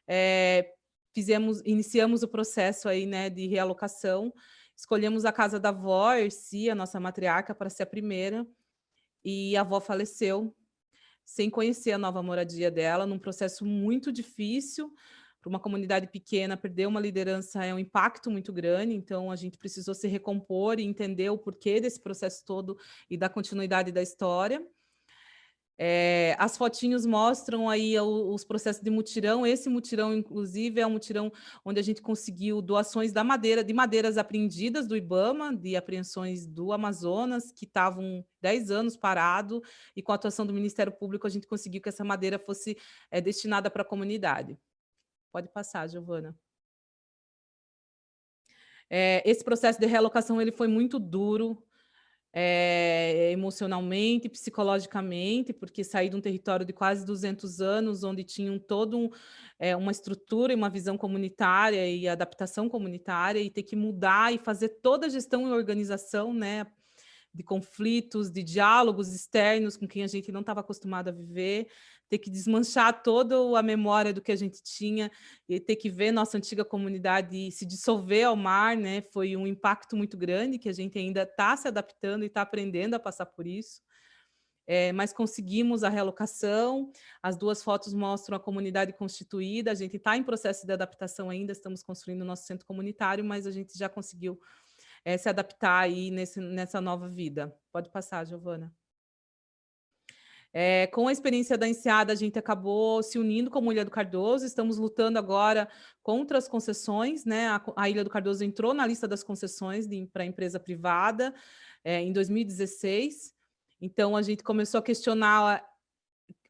é, fizemos, iniciamos o processo aí, né, de realocação, escolhemos a casa da avó, Erci, a nossa matriarca, para ser a primeira, e a avó faleceu sem conhecer a nova moradia dela, num processo muito difícil, para uma comunidade pequena, perder uma liderança é um impacto muito grande, então a gente precisou se recompor e entender o porquê desse processo todo e da continuidade da história. É, as fotinhos mostram aí os processos de mutirão. Esse mutirão, inclusive, é um mutirão onde a gente conseguiu doações da madeira, de madeiras apreendidas do IBAMA, de apreensões do Amazonas, que estavam 10 anos parado, e com a atuação do Ministério Público a gente conseguiu que essa madeira fosse é, destinada para a comunidade. Pode passar, Giovana. É, esse processo de realocação ele foi muito duro, é, emocionalmente, psicologicamente, porque saí de um território de quase 200 anos, onde tinham toda um, é, uma estrutura e uma visão comunitária e adaptação comunitária, e ter que mudar e fazer toda a gestão e organização, né, de conflitos, de diálogos externos com quem a gente não estava acostumado a viver, ter que desmanchar toda a memória do que a gente tinha e ter que ver nossa antiga comunidade se dissolver ao mar, né? Foi um impacto muito grande que a gente ainda está se adaptando e está aprendendo a passar por isso. É, mas conseguimos a realocação, as duas fotos mostram a comunidade constituída, a gente está em processo de adaptação ainda, estamos construindo o nosso centro comunitário, mas a gente já conseguiu é, se adaptar aí nesse, nessa nova vida. Pode passar, Giovana. É, com a experiência da Enseada, a gente acabou se unindo com a Ilha do Cardoso, estamos lutando agora contra as concessões, né? A, a Ilha do Cardoso entrou na lista das concessões para empresa privada é, em 2016, então a gente começou a questionar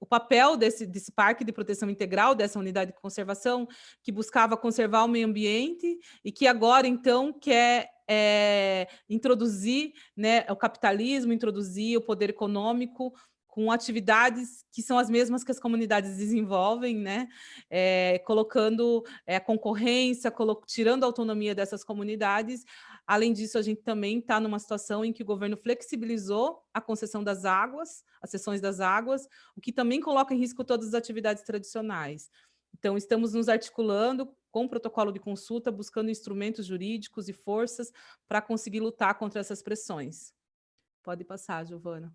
o papel desse, desse parque de proteção integral, dessa unidade de conservação, que buscava conservar o meio ambiente e que agora, então, quer é, introduzir né, o capitalismo, introduzir o poder econômico com atividades que são as mesmas que as comunidades desenvolvem, né? É, colocando é, concorrência, colo tirando a autonomia dessas comunidades. Além disso, a gente também está numa situação em que o governo flexibilizou a concessão das águas, as sessões das águas, o que também coloca em risco todas as atividades tradicionais. Então, estamos nos articulando com o protocolo de consulta, buscando instrumentos jurídicos e forças para conseguir lutar contra essas pressões. Pode passar, Giovana.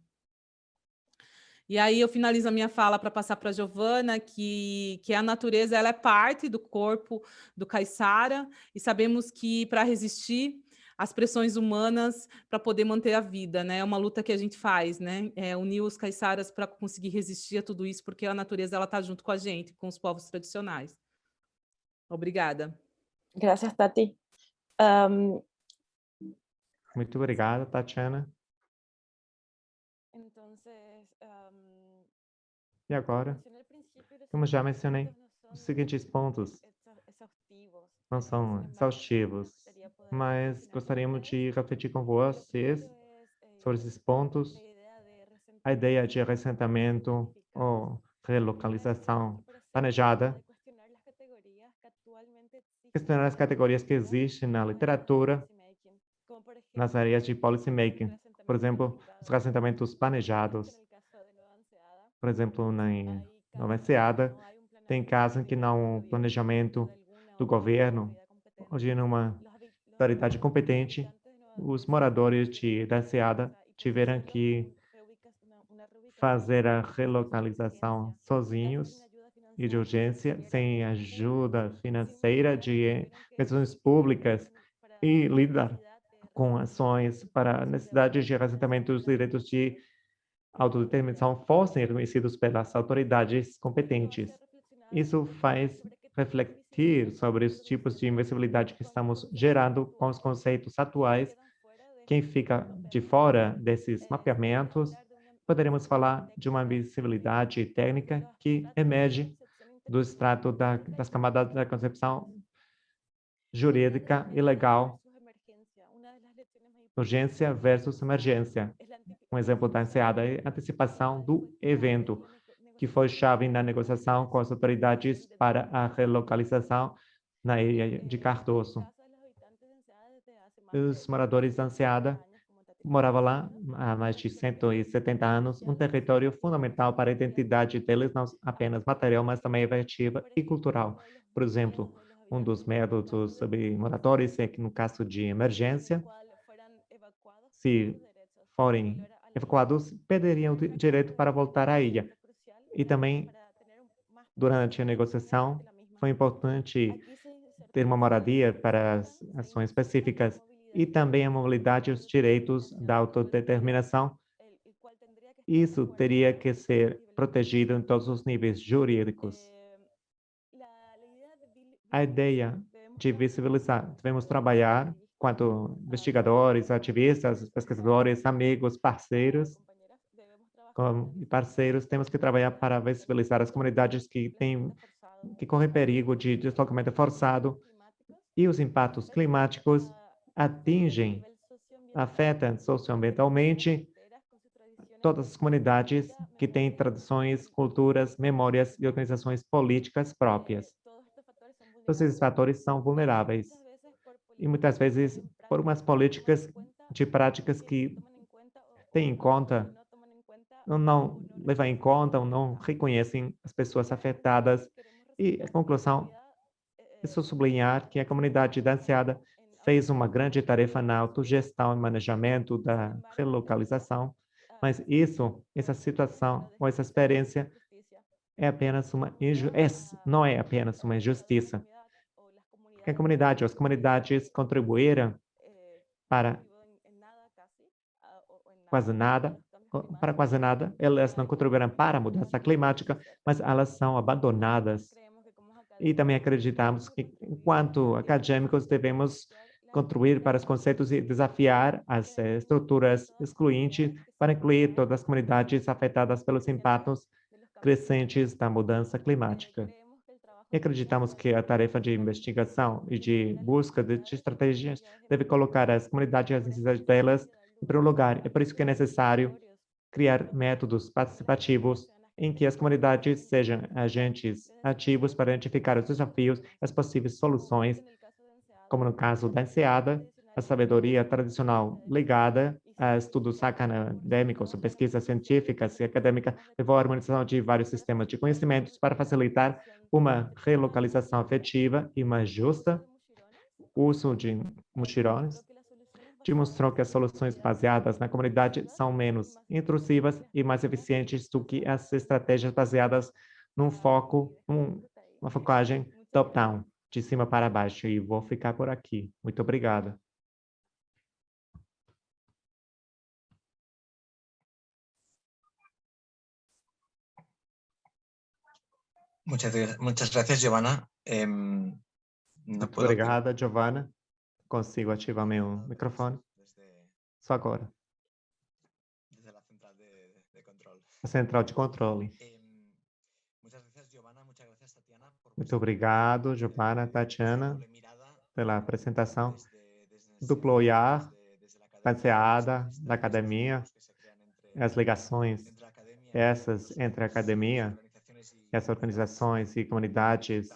E aí eu finalizo a minha fala para passar para a Giovana, que, que a natureza ela é parte do corpo do caiçara, e sabemos que para resistir às pressões humanas, para poder manter a vida, né? É uma luta que a gente faz, né? É unir os caiçaras para conseguir resistir a tudo isso, porque a natureza ela está junto com a gente, com os povos tradicionais. Obrigada. Graças, Tati. Um... Muito obrigada, Tatiana. E agora, como já mencionei, os seguintes pontos não são exaustivos. mas gostaríamos de refletir com vocês sobre esses pontos, a ideia de ressentamento ou relocalização planejada, questionar as categorias que existem na literatura, nas áreas de policy making, por exemplo, os assentamentos planejados. Por exemplo, na Nova Enseada, tem casos em que não um planejamento do governo, onde numa autoridade competente, os moradores de, da Enseada tiveram que fazer a relocalização sozinhos e de urgência, sem ajuda financeira de instituições públicas e lidar com ações para a necessidade de assentamento dos direitos de autodeterminação fossem reconhecidos pelas autoridades competentes. Isso faz refletir sobre os tipos de invencibilidade que estamos gerando com os conceitos atuais. Quem fica de fora desses mapeamentos, poderemos falar de uma invencibilidade técnica que emerge do extrato da, das camadas da concepção jurídica e legal urgência versus emergência. Um exemplo da enseada é a antecipação do evento, que foi chave na negociação com as autoridades para a relocalização na ilha de Cardoso. Os moradores da Enseada moravam lá há mais de 170 anos, um território fundamental para a identidade deles, não apenas material, mas também efetiva e cultural. Por exemplo, um dos métodos sobre moradores é que, no caso de emergência, se forem evacuados, perderiam o direito para voltar à ilha. E também, durante a negociação, foi importante ter uma moradia para as ações específicas e também a mobilidade e os direitos da autodeterminação. Isso teria que ser protegido em todos os níveis jurídicos. A ideia de visibilizar, devemos trabalhar quanto investigadores, ativistas, pesquisadores, amigos, parceiros, como parceiros, temos que trabalhar para visibilizar as comunidades que têm que correm perigo de deslocamento forçado. E os impactos climáticos atingem, afetam socioambientalmente todas as comunidades que têm tradições, culturas, memórias e organizações políticas próprias. Todos esses fatores são vulneráveis e muitas vezes por umas políticas de práticas que têm em conta, ou não levam em conta, ou não reconhecem as pessoas afetadas. E a conclusão é só sublinhar que a comunidade da Anseada fez uma grande tarefa na autogestão e manejamento da relocalização, mas isso, essa situação ou essa experiência é apenas uma injustiça, não é apenas uma injustiça, que a comunidade, as comunidades contribuíram para quase nada, para quase nada, elas não contribuíram para a mudança climática, mas elas são abandonadas. E também acreditamos que, enquanto acadêmicos, devemos contribuir para os conceitos e desafiar as eh, estruturas excluintes para incluir todas as comunidades afetadas pelos impactos crescentes da mudança climática. E acreditamos que a tarefa de investigação e de busca de estratégias deve colocar as comunidades e as necessidades delas em primeiro lugar. É por isso que é necessário criar métodos participativos em que as comunidades sejam agentes ativos para identificar os desafios e as possíveis soluções, como no caso da enseada, a sabedoria tradicional ligada estudos acadêmicos, pesquisas científicas e acadêmicas, levou à harmonização de vários sistemas de conhecimentos para facilitar uma relocalização efetiva e mais justa, o uso de mutirões, demonstrou que as soluções baseadas na comunidade são menos intrusivas e mais eficientes do que as estratégias baseadas num foco, uma focagem top-down, de cima para baixo. E vou ficar por aqui. Muito obrigado. Muchas, muchas gracias, Giovanna. Eh, no Muito obrigada, Giovanna. Consigo ativar meu microfone. Só agora. A central de controle. Muito obrigado, Giovanna, Tatiana, pela apresentação. duplo olhar, baseada na academia, as ligações essas entre a academia, essas organizações e comunidades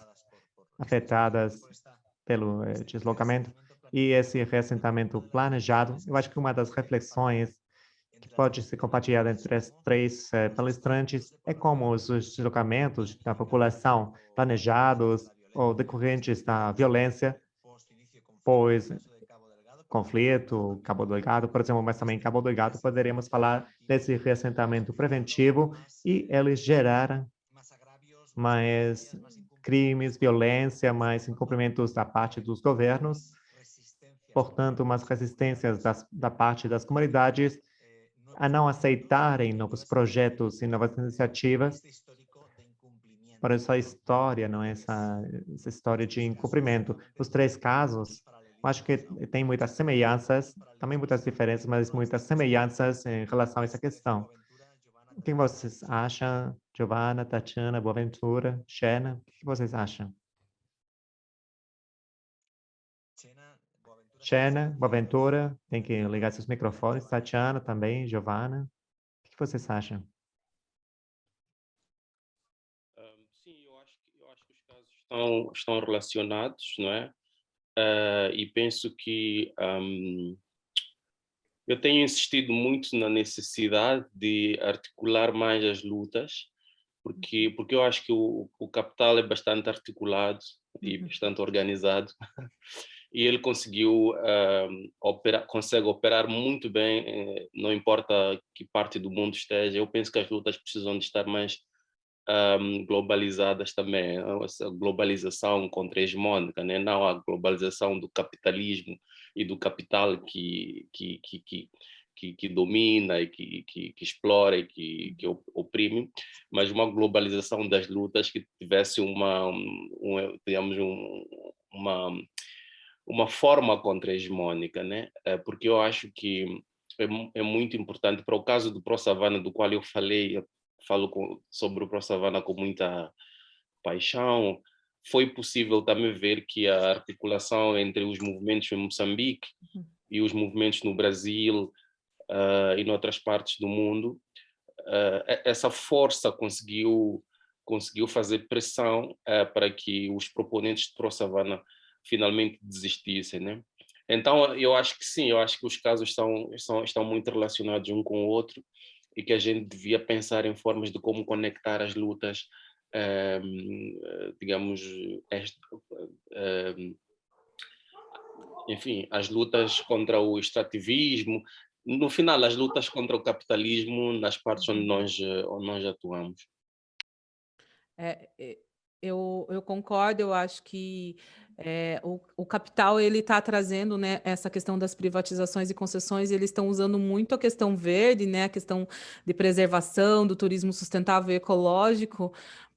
afetadas pelo eh, deslocamento e esse reassentamento planejado. Eu acho que uma das reflexões que pode ser compartilhada entre as três eh, palestrantes é como os deslocamentos da população planejados ou decorrentes da violência, pois conflito, Cabo Delgado, por exemplo, mas também Cabo Delgado poderíamos falar desse reassentamento preventivo e eles geraram mais crimes, violência, mais incumprimentos da parte dos governos, portanto, umas resistências das, da parte das comunidades a não aceitarem novos projetos e novas iniciativas. Por isso a história, não é essa, essa história de incumprimento. Os três casos acho que tem muitas semelhanças, também muitas diferenças, mas muitas semelhanças em relação a essa questão. O que vocês acham, Giovana, Tatiana, Boaventura, Xena? O que vocês acham? Xena, Boaventura, tem que ligar seus microfones. Tatiana também, Giovana. O que vocês acham? sim, eu acho, que, eu acho que os casos estão, estão relacionados, não é? uh, e penso que um, eu tenho insistido muito na necessidade de articular mais as lutas, porque, porque eu acho que o, o capital é bastante articulado e uhum. bastante organizado, [laughs] e ele conseguiu uh, operar, consegue operar muito bem, eh, não importa que parte do mundo esteja, eu penso que as lutas precisam de estar mais um, globalizadas também, a globalização contra-hegemônica, né? não a globalização do capitalismo e do capital que, que, que, que que, que, domina e que, que, que, explora e que, que oprime, mas uma globalização das lutas que tivesse uma, um, digamos, um, uma, uma forma contra-hegemônica, né? É, porque eu acho que é, é, muito importante, para o caso do Pro Savana, do qual eu falei falo com, sobre o Pro Savana com muita paixão, foi possível também ver que a articulação entre os movimentos em Moçambique uhum. e os movimentos no Brasil uh, e em outras partes do mundo, uh, essa força conseguiu, conseguiu fazer pressão uh, para que os proponentes de Pro Savana finalmente desistissem. Né? Então, eu acho que sim, eu acho que os casos estão, estão, estão muito relacionados um com o outro, e que a gente devia pensar em formas de como conectar as lutas, um, ehm, digamos, este, um, enfim, as lutas contra o extrativismo, no final, as lutas contra o capitalismo nas partes onde nós, onde nós atuamos. É, eu, eu concordo, eu acho que é, o, o, capital ele está trazendo né, essa questão das privatizações e concessões, eles estão usando muito a questão verde, né, a questão de preservação, do turismo sustentável e ecológico,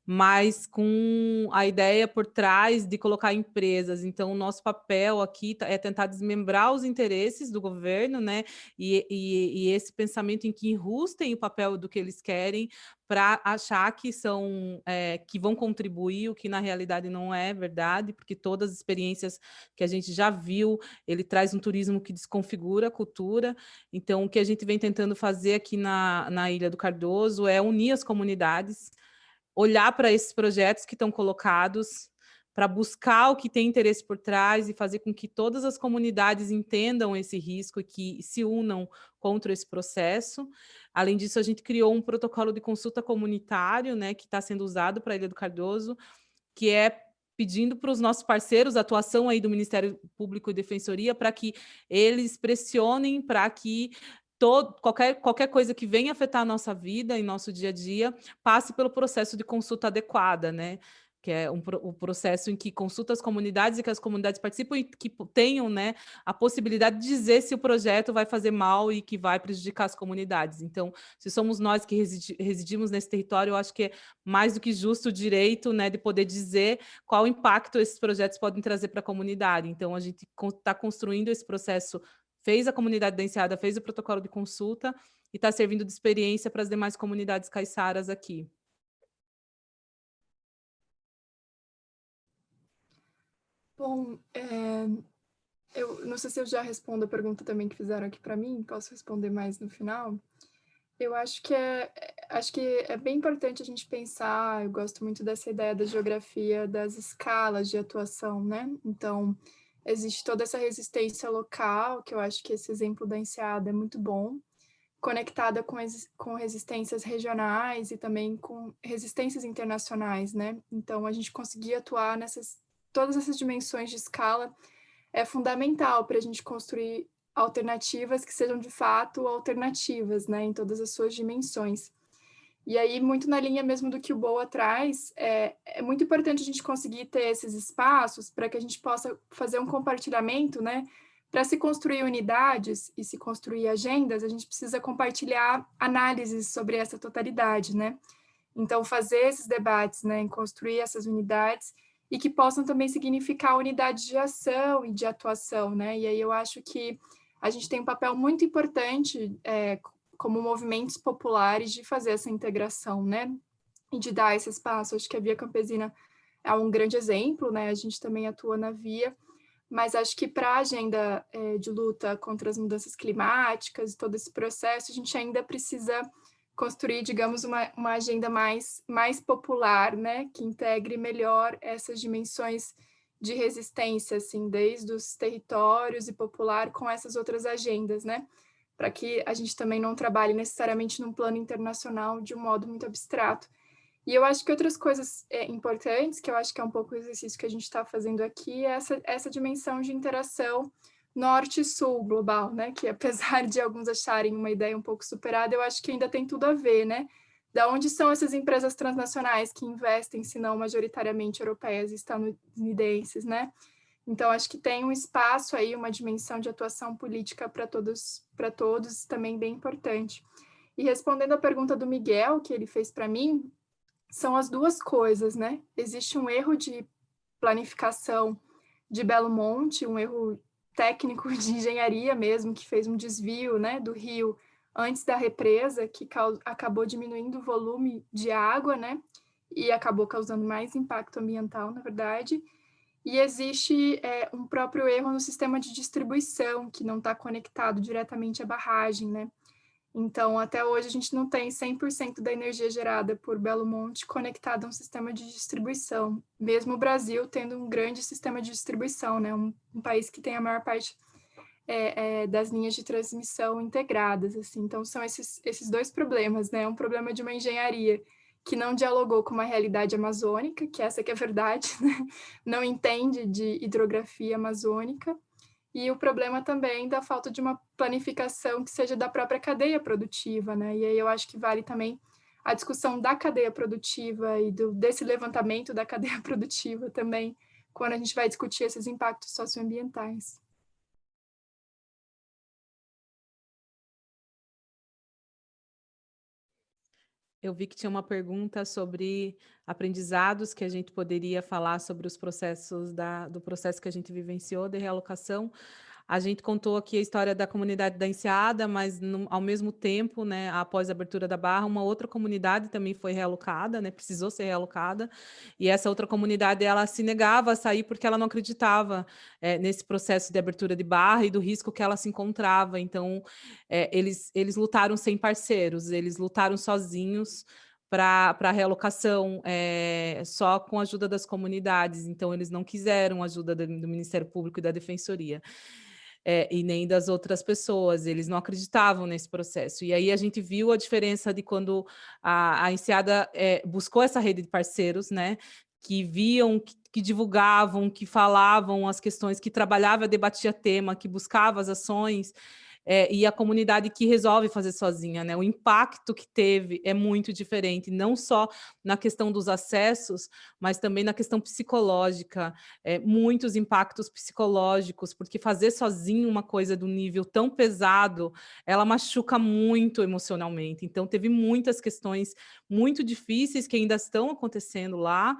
mas com a ideia por trás de colocar empresas. Então, o nosso papel aqui tá, é tentar desmembrar os interesses do governo, né? E, e, e esse pensamento em que enrustem o papel do que eles querem para achar que são é, que vão contribuir, o que na realidade não é verdade, porque todas as experiências que a gente já viu, ele traz um turismo que desconfigura a cultura. Então, o que a gente vem tentando fazer aqui na, na Ilha do Cardoso é unir as comunidades, olhar para esses projetos que estão colocados, para buscar o que tem interesse por trás e fazer com que todas as comunidades entendam esse risco e que se unam contra esse processo. Além disso, a gente criou um protocolo de consulta comunitário, né, que está sendo usado para a Ilha do Cardoso, que é pedindo para os nossos parceiros, a atuação aí do Ministério Público e Defensoria, para que eles pressionem para que todo, qualquer, qualquer coisa que venha afetar a nossa vida e nosso dia a dia, passe pelo processo de consulta adequada, né? que é um, o processo em que consulta as comunidades e que as comunidades participam e que tenham né, a possibilidade de dizer se o projeto vai fazer mal e que vai prejudicar as comunidades. Então, se somos nós que residi residimos nesse território, eu acho que é mais do que justo o direito né, de poder dizer qual impacto esses projetos podem trazer para a comunidade. Então, a gente está construindo esse processo fez a comunidade da Enseada, fez o protocolo de consulta e está servindo de experiência para as demais comunidades caiçaras aqui. Bom, é, eu não sei se eu já respondo a pergunta também que fizeram aqui para mim, posso responder mais no final. Eu acho que é, acho que é bem importante a gente pensar, eu gosto muito dessa ideia da geografia das escalas de atuação, né? Então, existe toda essa resistência local, que eu acho que esse exemplo da Enseada é muito bom, conectada com, com resistências regionais e também com resistências internacionais, né? Então, a gente conseguir atuar nessas todas essas dimensões de escala é fundamental para a gente construir alternativas que sejam de fato alternativas, né, em todas as suas dimensões. E aí, muito na linha mesmo do que o Boa traz, é, é muito importante a gente conseguir ter esses espaços para que a gente possa fazer um compartilhamento, né, para se construir unidades e se construir agendas, a gente precisa compartilhar análises sobre essa totalidade, né? Então, fazer esses debates, né, construir essas unidades e que possam também significar unidades de ação e de atuação, né? E aí eu acho que a gente tem um papel muito importante é, como movimentos populares de fazer essa integração, né? E de dar esse espaço. Acho que a Via Campesina é um grande exemplo, né? A gente também atua na Via, mas acho que para a agenda é, de luta contra as mudanças climáticas e todo esse processo, a gente ainda precisa construir, digamos, uma, uma agenda mais, mais popular, né, que integre melhor essas dimensões de resistência, assim, desde os territórios e popular com essas outras agendas, né, para que a gente também não trabalhe necessariamente num plano internacional de um modo muito abstrato. E eu acho que outras coisas é, importantes, que eu acho que é um pouco o exercício que a gente está fazendo aqui, é essa, essa dimensão de interação norte-sul global, né? Que apesar de alguns acharem uma ideia um pouco superada, eu acho que ainda tem tudo a ver, né? Da onde são essas empresas transnacionais que investem, se não majoritariamente europeias e estadunidenses, né? Então, acho que tem um espaço aí, uma dimensão de atuação política para todos, para todos, também bem importante. E respondendo à pergunta do Miguel, que ele fez para mim, são as duas coisas, né? Existe um erro de planificação de Belo Monte, um erro técnico [laughs] de engenharia mesmo, que fez um desvio né, do rio antes da represa, que acabou diminuindo o volume de água, né, e acabou causando mais impacto ambiental, na verdade. E existe é, um próprio erro no sistema de distribuição, que não está conectado diretamente à barragem, né? Então, até hoje, a gente não tem 100% da energia gerada por Belo Monte conectada a um sistema de distribuição, mesmo o Brasil tendo um grande sistema de distribuição, né? um, um país que tem a maior parte é, é, das linhas de transmissão integradas. Assim. Então, são esses, esses dois problemas, né? um problema de uma engenharia que não dialogou com uma realidade amazônica, que essa que é a verdade, [laughs] né? não entende de hidrografia amazônica, e o problema também da falta de uma planificação que seja da própria cadeia produtiva, né? E aí eu acho que vale também a discussão da cadeia produtiva e do, desse levantamento da [laughs] cadeia produtiva também, quando a gente vai discutir esses impactos socioambientais. Eu vi que tinha uma pergunta sobre aprendizados que a gente poderia falar sobre os processos da, do processo que a gente vivenciou de realocação. A gente contou aqui a história da comunidade da Enseada, mas no, ao mesmo tempo, né, após a abertura da Barra, uma outra comunidade também foi realocada, né, precisou ser realocada, e essa outra comunidade ela se negava a sair porque ela não acreditava é, nesse processo de abertura de Barra e do risco que ela se encontrava. Então, é, eles, eles lutaram sem parceiros, eles lutaram sozinhos, para a realocação, é, só com a ajuda das comunidades, então eles não quiseram ajuda do Ministério Público e da Defensoria é, e nem das outras pessoas, eles não acreditavam nesse processo. E aí a gente viu a diferença de quando a, a Enseada é, buscou essa rede de parceiros, né, que viam, que, que, divulgavam, que falavam as questões, que trabalhava, debatia tema, que buscava as ações, é, e a comunidade que resolve fazer sozinha, né? O impacto que teve é muito diferente, não só na questão dos acessos, mas também na questão psicológica, é, muitos impactos psicológicos, porque fazer sozinho uma coisa do nível tão pesado, ela machuca muito emocionalmente. Então, teve muitas questões muito difíceis que ainda estão acontecendo lá,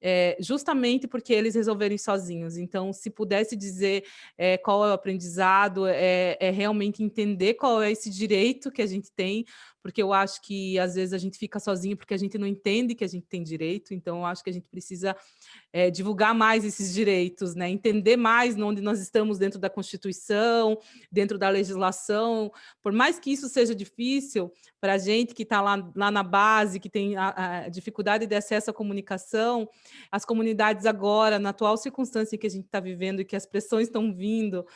é, justamente porque eles resolveram ir sozinhos. Então, se pudesse dizer é, qual é o aprendizado, é, é, realmente entender qual é esse direito que a gente tem, porque eu acho que às vezes a gente fica sozinho porque a gente não entende que a gente tem direito, então eu acho que a gente precisa é, divulgar mais esses direitos, né? entender mais onde nós estamos dentro da Constituição, dentro da legislação, por mais que isso seja difícil para a gente que está lá, lá na base, que tem a, a dificuldade de acesso à comunicação, as comunidades agora, na atual circunstância que a gente está vivendo e que as pressões estão vindo,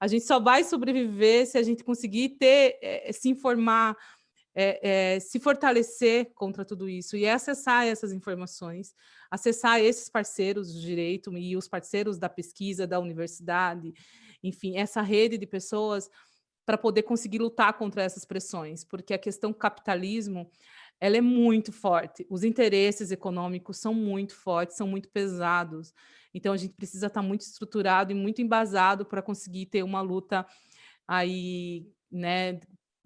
a gente só vai sobreviver se a gente conseguir ter, é, se informar, é, é, se fortalecer contra tudo isso e acessar essas informações, acessar esses parceiros do direito e os parceiros da pesquisa, da universidade, enfim, essa rede de pessoas para poder conseguir lutar contra essas pressões, porque a questão capitalismo, ela é muito forte, os interesses econômicos são muito fortes, são muito pesados, então a gente precisa estar muito estruturado e muito embasado para conseguir ter uma luta aí, né,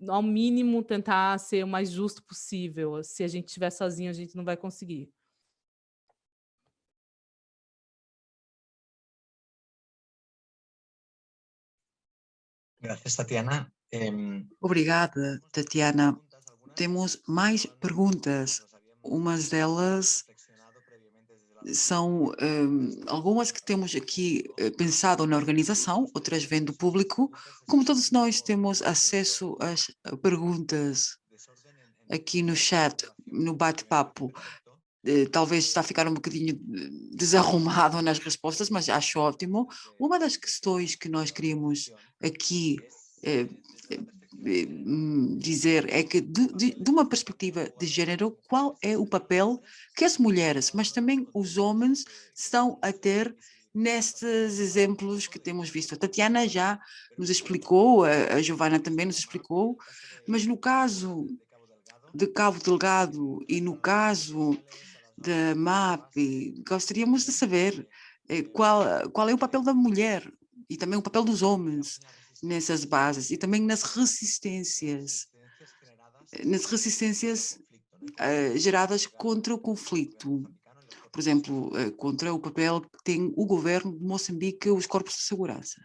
ao mínimo tentar ser o mais justo possível, se a gente estiver sozinho a gente não vai conseguir. Gracias, Tatiana. Obrigada, Tatiana. Temos mais perguntas. Umas delas são algumas que temos aqui eh, pensado na organização, outras vêm do público. Como todos nós temos acesso às perguntas aqui no chat, no bate-papo, eh, talvez está a ficar um bocadinho eh, desarrumado nas respostas, mas acho ótimo. Uma das questões que nós queríamos aqui dizer é que de, de, de, uma perspectiva de género, qual é o papel que as mulheres, mas também os homens estão a ter nestes exemplos que temos visto. A Tatiana já nos explicou, a, a Giovana também nos explicou, mas no caso de Cabo Delgado e no caso da MAP, gostaríamos de saber eh, qual, qual é o papel da mulher e também o papel dos homens nessas bases e também nas resistências, eh, nas resistências uh, geradas contra o conflito. Por exemplo, uh, contra o papel que tem o governo de Moçambique e os corpos de segurança.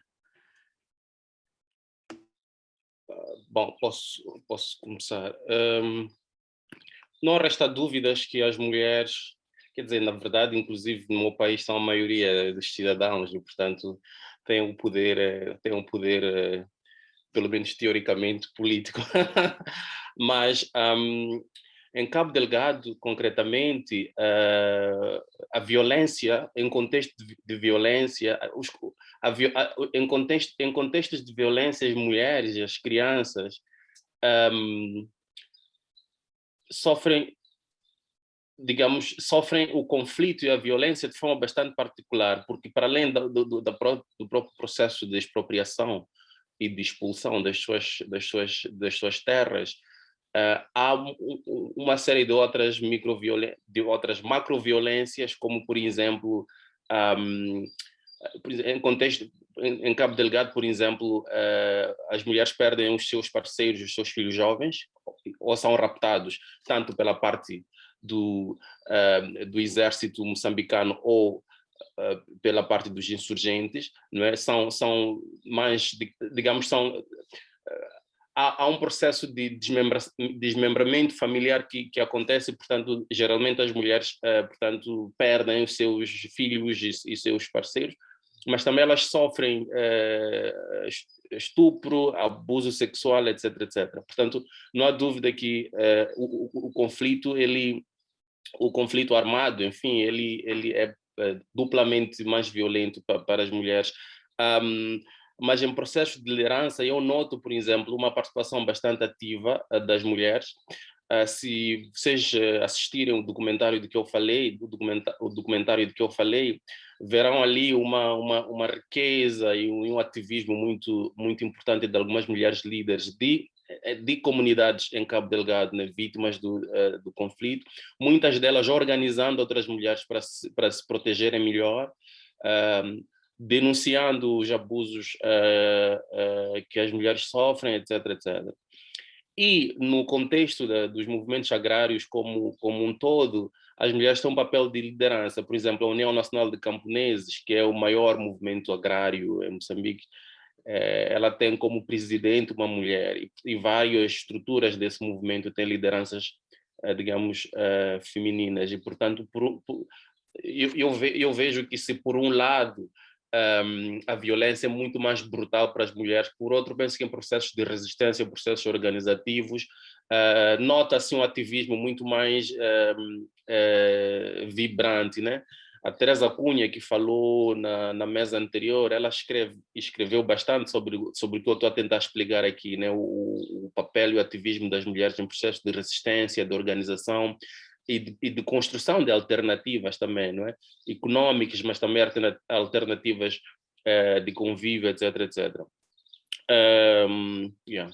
Bom, posso, posso começar. Um, não resta dúvidas que as mulheres, quer dizer, na verdade, inclusive no meu país são a maioria dos cidadãos e, portanto, têm um poder, eh, têm um poder eh, pelo menos teoricamente, [laughs] político. Mas um, em Cabo Delgado, concretamente, uh, a violência, em contexto de, violência, os, a, a, em, contexto, em contextos de violência, as mulheres as crianças um, sofrem, digamos, sofrem o conflito e a violência de forma bastante particular, porque para além do, do, do, próprio processo de expropriação e de expulsão das suas, das suas, das suas terras, uh, há uma série de outras, de outras macroviolências, como, por exemplo, um, em contexto, em, Cabo Delgado, por exemplo, uh, as mulheres perdem os seus parceiros, os seus filhos jovens, ou são raptados, tanto pela parte do, uh, do exército moçambicano ou uh, pela parte dos insurgentes, não é? São, são mais, digamos, são... Há, há, um processo de desmembra, desmembramento familiar que, que acontece, portanto, geralmente as mulheres, portanto, perdem os seus filhos e, e seus parceiros, mas também elas sofrem eh, estupro, abuso sexual, etc, etc. Portanto, não há dúvida que eh, o, o, o, conflito, ele, o conflito armado, enfim, ele, ele é, é duplamente mais violento para, para as mulheres. Um, mas em processo de liderança eu noto, por exemplo, uma participação bastante ativa uh, das mulheres. Uh, se vocês uh, assistirem o documentário de que eu falei, o, documenta o documentário de que eu falei, verão ali uma, uma, uma riqueza e um, ativismo muito, muito importante de algumas mulheres líderes de, de comunidades em Cabo Delgado, né, vítimas do, uh, do conflito, muitas delas organizando outras mulheres para se, se protegerem melhor, uh, denunciando os abusos uh, que as mulheres sofrem, etc, etc. E no contexto da, dos movimentos agrários como, como um todo, as mulheres têm um papel de liderança. Por exemplo, a União Nacional de Camponeses, que é o maior movimento agrário em Moçambique, ela tem como presidente uma mulher e, várias estruturas desse movimento têm lideranças, é, digamos, é, femininas. E, portanto, por, por, eu, eu, ve, eu, vejo que se por um lado um, a violência é muito mais brutal para as mulheres, por outro, penso que em processos de resistência, processos organizativos, nota-se um ativismo muito mais uh, vibrante, né? A Teresa Cunha, que falou na, na mesa anterior, ela escreve, escreveu bastante sobre, sobre o que eu estou a tentar explicar aqui, né? o, o papel e o ativismo das mulheres em processos de resistência, de organização e de, e de construção de alternativas também, não é? econômicas, mas também alternativas eh, de convívio, etc, etc. Um, yeah.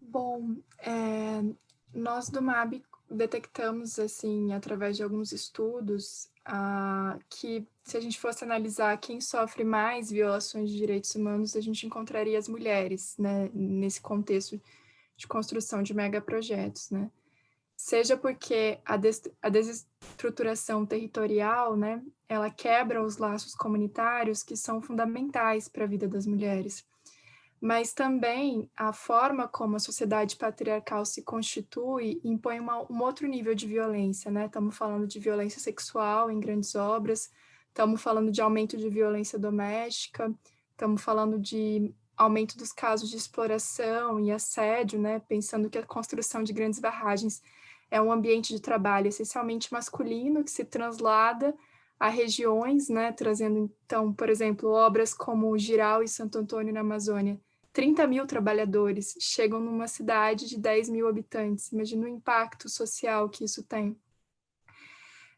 Bom, é, nós do MAB detectamos, assim, através de alguns estudos, ah, que se a gente fosse analisar quem sofre mais violações de direitos humanos, a gente encontraria as mulheres, né, nesse contexto de construção de megaprojetos, né. Seja porque a, des a desestruturação territorial, né, ela quebra os laços comunitários que são fundamentais para a vida das mulheres mas também a forma como a sociedade patriarcal se constitui impõe uma, um outro nível de violência, né? Estamos falando de violência sexual em grandes obras, estamos falando de aumento de violência doméstica, estamos falando de aumento dos casos de exploração e assédio, né? Pensando que a construção de grandes barragens é um ambiente de trabalho essencialmente masculino que se translada a regiões, né, trazendo, então, por exemplo, obras como Giral e Santo Antônio na Amazônia, 30 mil trabalhadores chegam numa cidade de 10 mil habitantes. Imagina o impacto social que isso tem.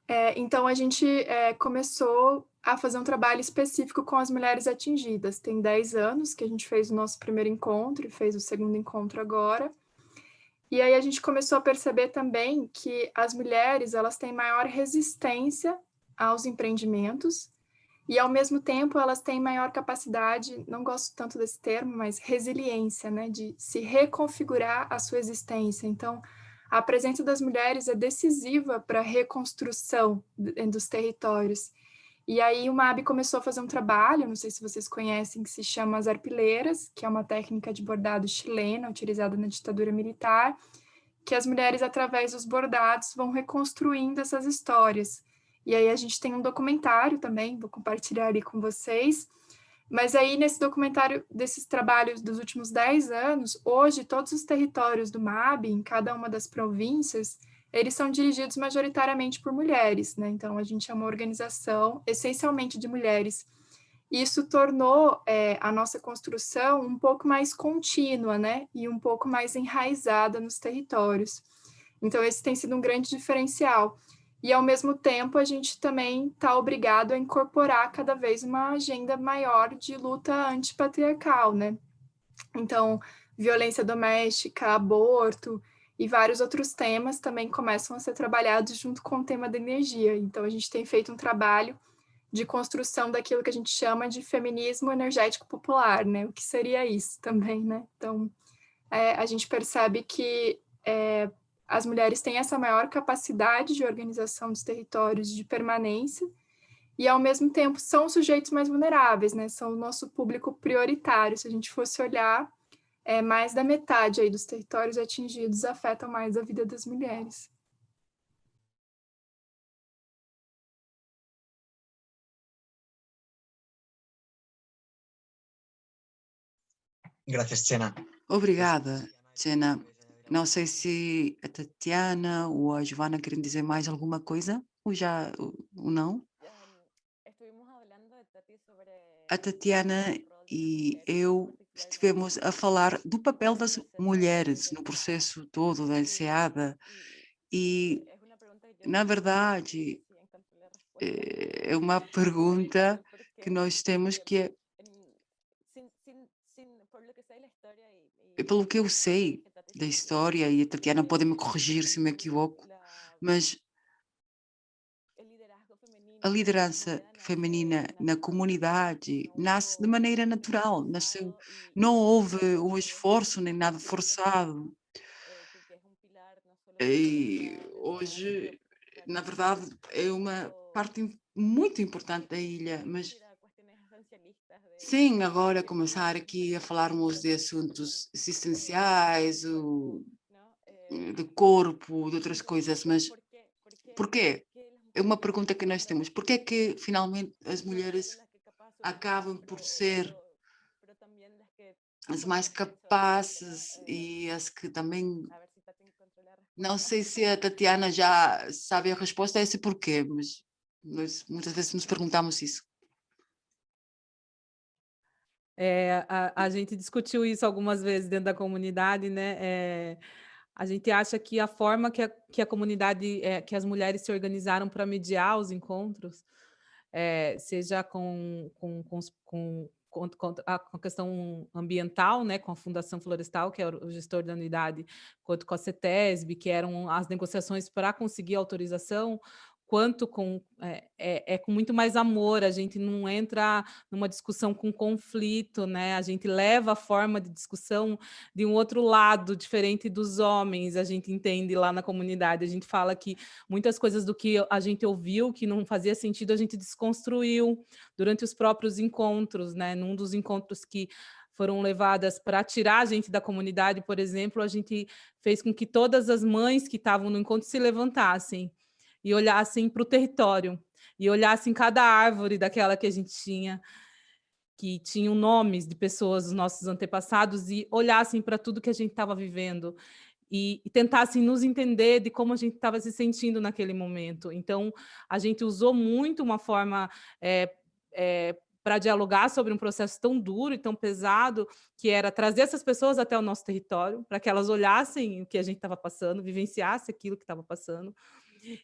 É, então, a gente é, começou a fazer um trabalho específico com as mulheres atingidas. Tem 10 anos que a gente fez o nosso primeiro encontro e fez o segundo encontro agora. E aí a gente começou a perceber também que as mulheres elas têm maior resistência aos empreendimentos e, ao mesmo tempo, elas têm maior capacidade, não gosto tanto desse termo, mas resiliência, né, de se reconfigurar a sua existência. Então, a presença das mulheres é decisiva para a reconstrução dos territórios. E aí o MAB começou a fazer um trabalho, não sei se vocês conhecem, que se chama as arpileiras, que é uma técnica de bordado chilena, utilizada na ditadura militar, que as mulheres, através dos bordados, vão reconstruindo essas histórias. E aí a gente tem um documentário também, vou compartilhar ali com vocês. Mas aí nesse documentário desses trabalhos dos últimos 10 anos, hoje todos os territórios do MAB, em cada uma das províncias, eles são dirigidos majoritariamente por mulheres, né? Então a gente é uma organização essencialmente de mulheres. Isso tornou é, a nossa construção um pouco mais contínua, né? E um pouco mais enraizada nos territórios. Então esse tem sido um grande diferencial e, ao mesmo tempo, a gente também está obrigado a incorporar cada vez uma agenda maior de luta antipatriarcal, né? Então, violência doméstica, aborto e vários outros temas também começam a ser trabalhados junto com o tema da energia. Então, a gente tem feito um trabalho de construção daquilo que a gente chama de feminismo energético popular, né? O que seria isso também, né? Então, é, a gente percebe que é, as mulheres têm essa maior capacidade de organização dos territórios de permanência e, ao mesmo tempo, são os sujeitos mais vulneráveis, né? São o nosso público prioritário. Se a gente fosse olhar, é, mais da metade aí dos territórios atingidos afetam mais a vida das mulheres. Gracias, Chena. Obrigada, Chena. Não sei se a Tatiana ou a Giovana querem dizer mais alguma coisa, ou já ou não. A Tatiana e eu estivemos a falar do papel das mulheres no processo todo da enseada e, na verdade, é [laughs] uma pergunta que nós temos que é, pelo que eu sei, da história, e a Tatiana pode me corrigir se me equivoco, mas a liderança feminina na comunidade nasce de maneira natural, nasceu, não houve um esforço nem nada forçado. E hoje, na verdade, é uma parte muito importante da ilha, mas sem agora começar aqui a falarmos de assuntos existenciais, o, de corpo, de outras coisas, mas por quê? É uma pergunta que nós temos. Por que é que finalmente as mulheres acabam por ser as mais capazes e as que também... Não sei se a Tatiana já sabe a resposta a esse porquê, mas nós muitas vezes nos perguntamos isso. É, a, a, gente discutiu isso algumas vezes dentro da comunidade, né? É, a gente acha que a forma que a, que a comunidade, é, que as mulheres se organizaram para mediar os encontros, é, seja com, com, com, com a questão ambiental, né, com a Fundação Florestal, que é o gestor da unidade, quanto com a CETESB, que eram as negociações para conseguir autorização, quanto com é, é, é, com muito mais amor, a gente não entra numa discussão com conflito, né? A gente leva a forma de discussão de um outro lado, diferente dos homens, a gente entende lá na comunidade, a gente fala que muitas coisas do que a gente ouviu, que não fazia sentido, a gente desconstruiu durante os próprios encontros, né? Num dos encontros que foram levadas para tirar a gente da comunidade, por exemplo, a gente fez com que todas as mães que estavam no encontro se levantassem, e olhassem para o território, e olhassem cada árvore daquela que a gente tinha, que tinham nomes de pessoas dos nossos antepassados, e olhassem para tudo que a gente estava vivendo, e, e, tentassem nos entender de como a gente estava se sentindo naquele momento. Então, a gente usou muito uma forma é, é, para dialogar sobre um processo tão duro e tão pesado, que era trazer essas pessoas até o nosso território, para que elas olhassem o que a gente estava passando, vivenciassem aquilo que estava passando,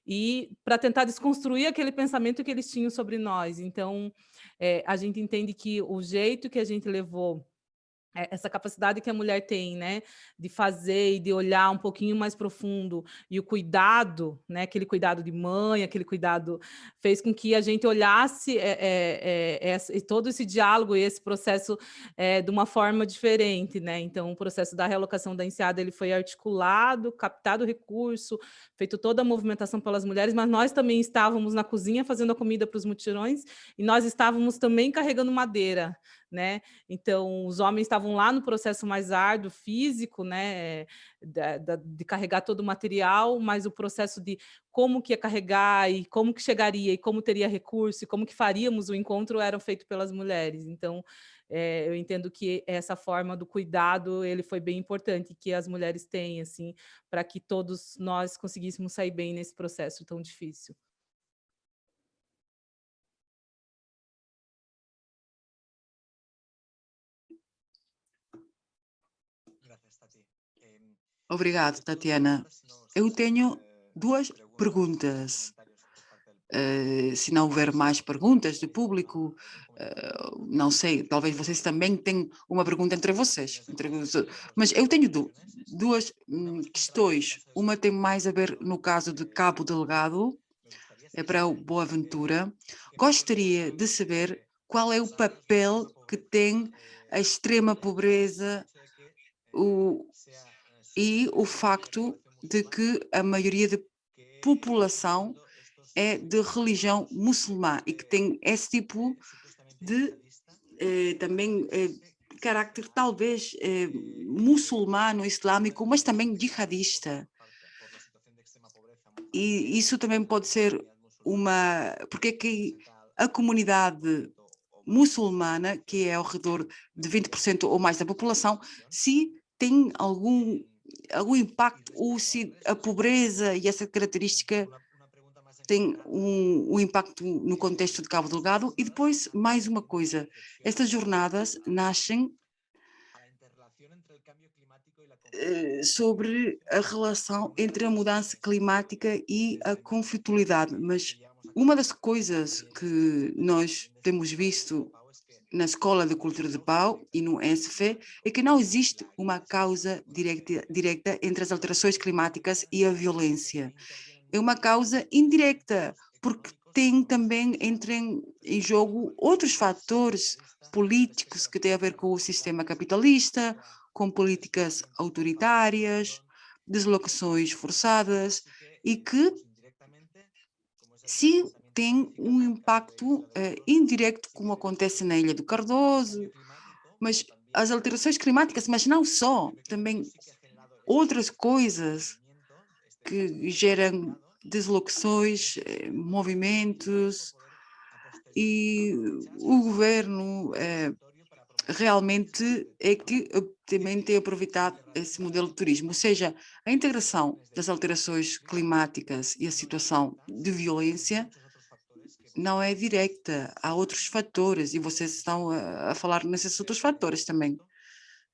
e para tentar desconstruir aquele pensamento que eles tinham sobre nós. Então, é, a gente entende que o jeito que a gente levou essa capacidade que a mulher tem, né, de fazer e de olhar um pouquinho mais profundo, e o cuidado, né, aquele cuidado de mãe, aquele cuidado, fez com que a gente olhasse é, é, é, todo esse diálogo e esse processo é, de uma forma diferente, né, então o processo da realocação da enseada, ele foi articulado, captado recurso, feito toda a movimentação pelas mulheres, mas nós também estávamos na cozinha fazendo a comida para os mutirões, e nós estávamos também carregando madeira, né? Então, os homens estavam lá no processo mais árduo, físico, né? De, de, de, carregar todo o material, mas o processo de como que ia carregar e como que chegaria e como teria recurso e como que faríamos o encontro eram feito pelas mulheres. Então, é, eu entendo que essa forma do cuidado, ele foi bem importante que as mulheres têm, assim, para que todos nós conseguíssemos sair bem nesse processo tão difícil. Obrigado, Tatiana. Eu tenho duas perguntas. Uh, se não houver mais perguntas do público, uh, não sei, talvez vocês também tenham uma pergunta entre vocês. Entre, mas eu tenho du duas hum, questões. Uma tem mais a ver no caso de Cabo Delgado, é para o Boaventura. Gostaria de saber qual é o papel que tem a extrema pobreza, o, e o facto de que a maioria da população é de religião muçulmana e que tem esse tipo de eh, também eh, carácter talvez eh, muçulmano, islâmico, mas também jihadista. E isso também pode ser uma... Porque é que a comunidade muçulmana, que é ao redor de 20% ou mais da população, se tem algum algum impacto, a pobreza e essa característica tem um, um, impacto no contexto de Cabo Delgado. E depois, mais uma coisa, estas jornadas nascem eh, sobre a relação entre a mudança climática e a conflitualidade, mas uma das coisas que nós temos visto na Escola de Cultura de Pau e no ESF é que não existe uma causa direta, entre as alterações climáticas e a violência. É uma causa indireta, porque tem também entrem em jogo outros fatores políticos que têm a ver com o sistema capitalista, com políticas autoritárias, deslocações forçadas e que se tem um impacto eh, indireto, como acontece na Ilha do Cardoso, mas as alterações climáticas, mas não só, também outras coisas que geram deslocações, eh, movimentos, e o governo eh, realmente é que também tem aproveitado esse modelo de turismo, ou seja, a integração das alterações climáticas e a situação de violência não é direta, há outros fatores e vocês estão a, a falar nesses outros fatores também.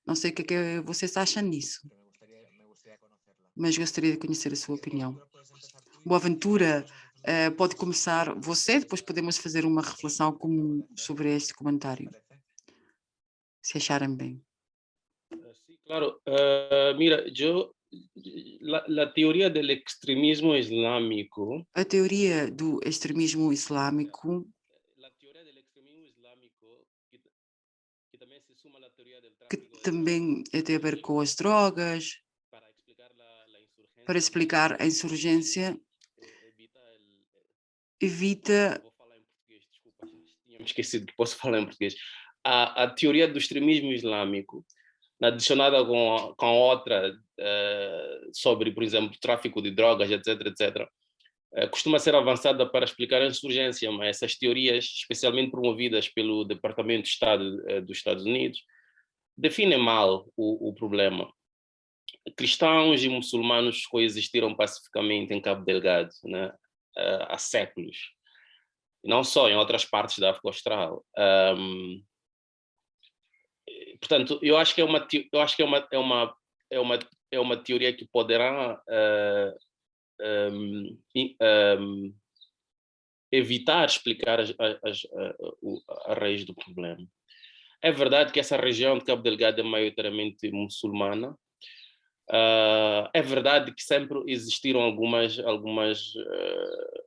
Não sei o que, é que vocês acham nisso, mas gostaria de conhecer a sua opinião. Boaventura, eh, pode começar você, depois podemos fazer uma reflexão comum sobre este comentário, se acharem bem. Sí, claro. Uh, mira, yo la, la, teoria extremismo islâmico. A teoria do extremismo islâmico. Que também tem a ver com as drogas, para explicar a insurgência, evita. Tinha esquecido que posso [laughs] falar em português. A, a teoria do extremismo islâmico adicionada com, com outra sobre, por exemplo, tráfico de drogas, etc, etc, uh, costuma ser avançada para explicar a insurgência, mas essas teorias, especialmente promovidas pelo Departamento de Estado uh, dos Estados Unidos, definem mal o, o, problema. Cristãos e muçulmanos coexistiram pacificamente em Cabo Delgado né, há séculos, não só em outras partes da África Austral. Um, portanto, eu acho que é uma, eu acho que é uma, é uma, é uma, é uma teoria que poderá uh, um, um, evitar explicar as, as, a, a, raiz do problema. É verdade que essa região de Cabo Delgado é maioritariamente muçulmana. Uh, é verdade que sempre existiram algumas, algumas uh,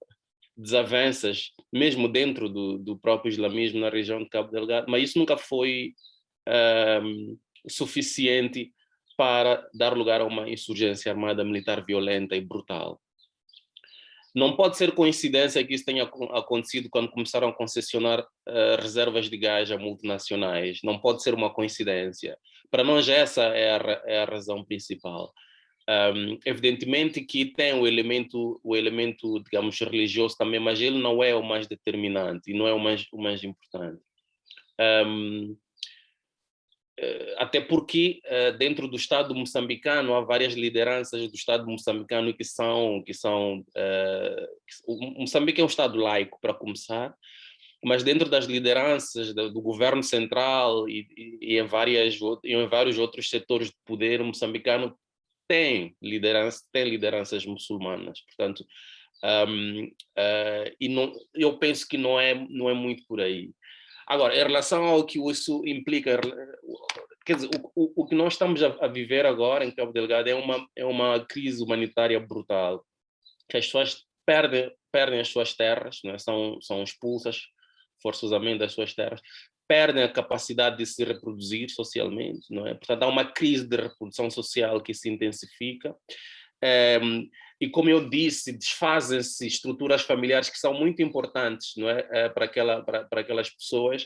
desavenças, mesmo dentro do, do próprio islamismo na região de Cabo Delgado, mas isso nunca foi suficiente para dar lugar a uma insurgência armada militar violenta e brutal. Não pode ser coincidência que isso tenha acontecido quando começaram a concessionar uh, reservas de gás a multinacionais. Não pode ser uma coincidência. Para nós essa é a, é a razão principal. Um, evidentemente que tem o elemento, o elemento, digamos, religioso também, mas ele não é o mais determinante e não é o mais, o mais importante. Um, até porque eh, dentro do Estado moçambicano há várias lideranças do Estado moçambicano que são, que são eh, o Moçambique é um Estado laico para começar, mas dentro das lideranças do, governo central e, e, em, várias, em vários outros setores de poder moçambicano tem liderança, tem lideranças muçulmanas, portanto, um, uh, e não, eu penso que não é, não é muito por aí. Agora, em relação ao que isso implica, quer dizer, o, o, o que nós estamos a, a, viver agora em Cabo Delgado é uma, é uma crise humanitária brutal, que as pessoas perdem, perdem as suas terras, né? são, são expulsas forçosamente das suas terras, perdem a capacidade de se reproduzir socialmente, não é? Portanto, há uma crise de reprodução social que se intensifica. É, e como eu disse, desfazem-se estruturas familiares que são muito importantes não é? Eh, para, aquela, para, para aquelas pessoas,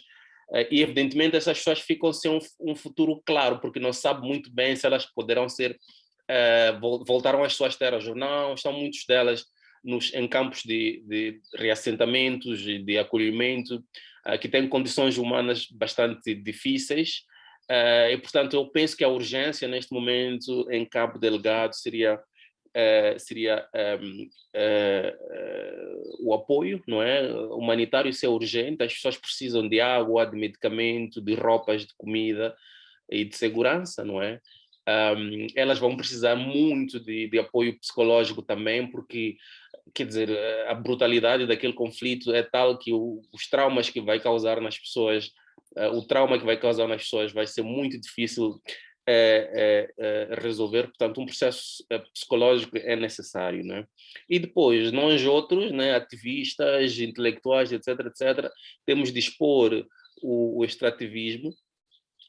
eh, e evidentemente essas pessoas ficam sem um, um, futuro claro, porque não sabem muito bem se elas poderão ser, uh, voltaram às suas terras ou não, estão muitas delas nos, em campos de, de reassentamentos e de acolhimento, uh, que têm condições humanas bastante difíceis, uh, e portanto eu penso que a urgência neste momento em Cabo Delgado seria Uh, seria um, uh, uh, o apoio não é? humanitário, isso é urgente, as pessoas precisam de água, de medicamento, de roupas, de comida e de segurança, não é? Um, elas vão precisar muito de, de, apoio psicológico também, porque, quer dizer, a brutalidade daquele conflito é tal que o, os traumas que vai causar nas pessoas, o trauma que vai causar nas pessoas vai ser muito difícil é, é, resolver, portanto, um processo psicológico é necessário. Né? E depois, nós outros, né, ativistas, intelectuais, etc., etc., temos de expor o, o extrativismo,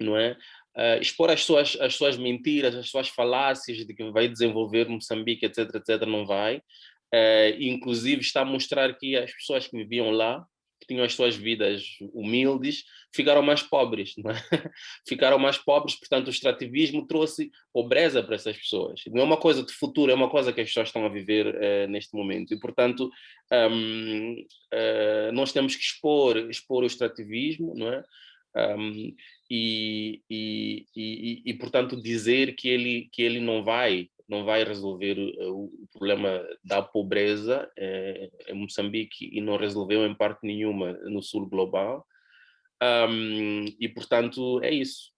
não é? Uh, expor as suas, as suas mentiras, as suas falácias de que vai desenvolver Moçambique, etc., etc., não vai. uh, inclusive está a mostrar que as pessoas que viviam lá, que tinham as suas vidas humildes, ficaram mais pobres, é? [laughs] ficaram mais pobres, portanto o extrativismo trouxe pobreza para essas pessoas. Não é uma coisa de futuro, é uma coisa que as pessoas estão a viver uh, neste momento. E, portanto, um, uh, nós temos que expor, expor o extrativismo, não é? Um, e, e, e, e, portanto, dizer que ele, que ele não vai não vai resolver o, o problema da pobreza é, em Moçambique e não resolveu em parte nenhuma no sul global. Um, e, portanto, é isso.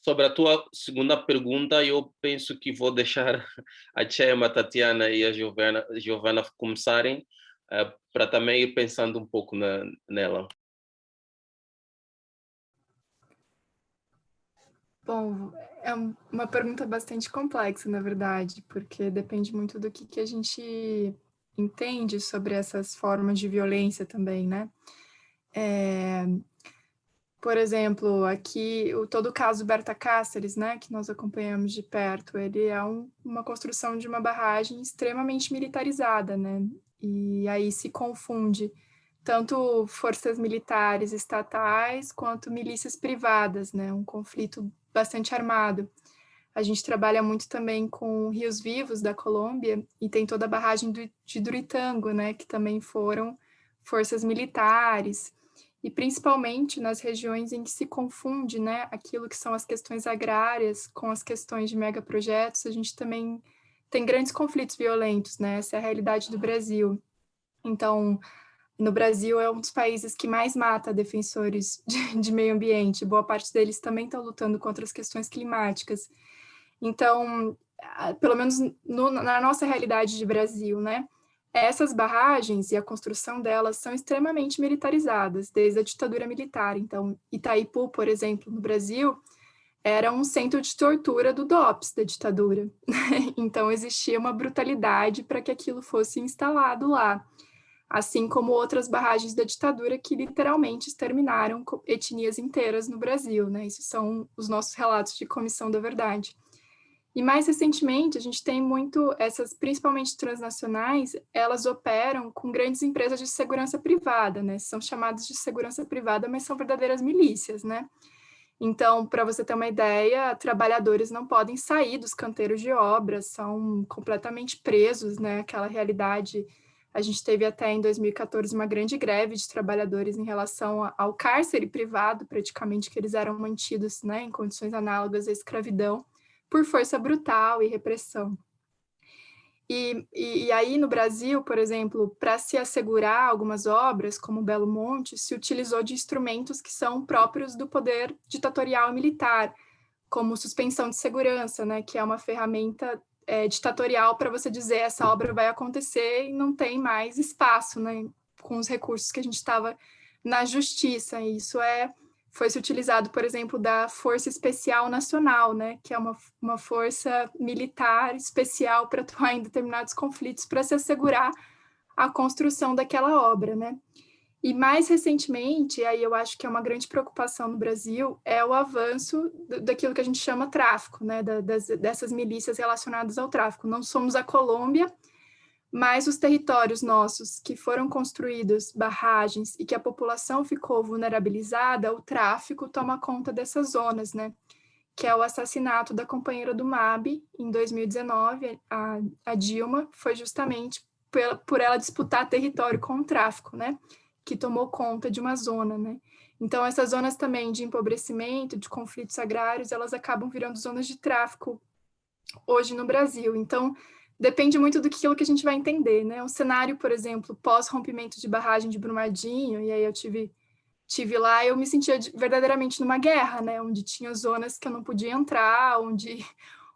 Sobre a tua segunda pergunta, eu penso que vou deixar [laughs] a Chema, a Tatiana e a Giovana, Giovana começarem, uh, para também ir pensando um pouco na, nela. Bom, é uma pergunta bastante complexa, na verdade, porque depende muito do que, que a gente entende sobre essas formas de violência também, né? É, por exemplo, aqui, o, todo o caso Berta Cáceres, né, que nós acompanhamos de perto, ele é um, uma construção de uma barragem extremamente militarizada, né? E aí se confunde tanto forças militares estatais quanto milícias privadas, né? Um conflito bastante armado. A gente trabalha muito também com rios vivos da Colômbia e tem toda a barragem do, de Duritango, né, que também foram forças militares, e principalmente nas regiões em que se confunde né, aquilo que são as questões agrárias com as questões de megaprojetos, a gente também tem grandes conflitos violentos, né? essa é a realidade do Brasil. Então, no Brasil é um dos países que mais mata defensores [laughs] de, de meio ambiente, boa parte deles também estão lutando contra as questões climáticas. Então, pelo menos no, na nossa realidade de Brasil, né, essas barragens e a construção delas são extremamente militarizadas, desde a ditadura militar. Então, Itaipu, por exemplo, no Brasil, era um centro de tortura do DOPS, da ditadura. [laughs] então, existia uma brutalidade para que aquilo fosse instalado lá assim como outras barragens da ditadura que literalmente exterminaram etnias inteiras no Brasil, né? Isso são os nossos relatos de Comissão da Verdade. E mais recentemente, a gente tem muito, essas principalmente transnacionais, elas operam com grandes empresas de segurança privada, né? São chamadas de segurança privada, mas são verdadeiras milícias, né? Então, para você ter uma ideia, trabalhadores não podem sair dos canteiros de obras, são completamente presos, né? Aquela realidade a gente teve até em 2014 uma grande greve de trabalhadores em relação ao cárcere privado, praticamente, que eles eram mantidos né, em condições análogas à escravidão, por força brutal e repressão. E, e, e aí, no Brasil, por exemplo, para se assegurar algumas obras, como Belo Monte, se utilizou de instrumentos que são próprios do poder ditatorial e militar, como suspensão de segurança, né, que é uma ferramenta é, ditatorial para você dizer essa obra vai acontecer e não tem mais espaço, né, com os recursos que a gente estava na justiça. E isso é foi se utilizado, por exemplo, da Força Especial Nacional, né, que é uma, uma força militar especial para atuar em determinados conflitos para se assegurar a construção daquela obra, né. E mais recentemente, aí eu acho que é uma grande preocupação no Brasil, é o avanço daquilo que a gente chama tráfico, né, das, dessas milícias relacionadas ao tráfico. Não somos a Colômbia, mas os territórios nossos que foram construídos barragens e que a população ficou vulnerabilizada, o tráfico toma conta dessas zonas, né? Que é o assassinato da companheira do MAB em 2019, a, a Dilma, foi justamente por, por ela disputar território com o tráfico, né? Que tomou conta de uma zona, né? Então, essas zonas também de empobrecimento, de conflitos agrários, elas acabam virando zonas de tráfico hoje no Brasil. Então, depende muito do que, a gente vai entender, né? O cenário, por exemplo, pós-rompimento de barragem de Brumadinho, e aí eu tive, tive lá, eu me sentia verdadeiramente numa guerra, né? Onde tinha zonas que eu não podia entrar, onde,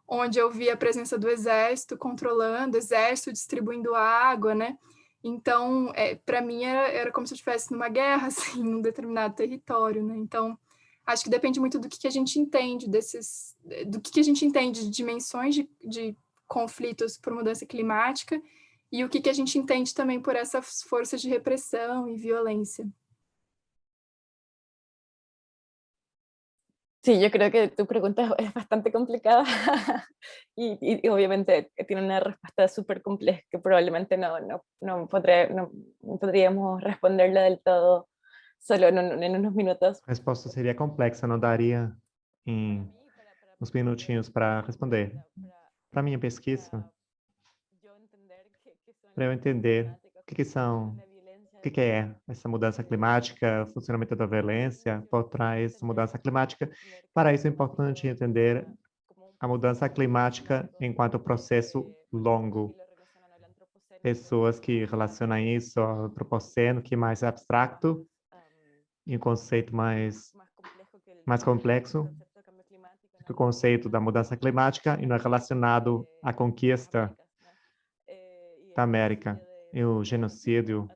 onde eu via a presença do exército controlando, exército distribuindo água, né? Então, é, para mim, era, era como se eu estivesse numa guerra, [laughs] assim, num determinado território, né? Então, acho que depende muito do que, que a gente entende desses, do que, que a gente entende de dimensões de, de conflitos por mudança climática e o que, que a gente entende também por essas forças de repressão e violência. Sí, yo creo que tu pregunta es bastante complicada [laughs] y, y, obviamente tiene una respuesta súper compleja que probablemente no, no, no, podré, no, podríamos responderla del todo solo en, en, unos minutos. A resposta seria complexa, não daria em uns minutinhos para responder. Para minha pesquisa, para eu entender o que, que são o que, que é essa mudança climática, funcionamento da violência por trás da mudança climática. Para isso é importante entender a mudança climática enquanto processo longo. Pessoas que relacionam isso ao antropoceno, que é mais abstrato, e um conceito mais, mais complexo, o conceito da mudança climática e não é relacionado à conquista da América e o genocídio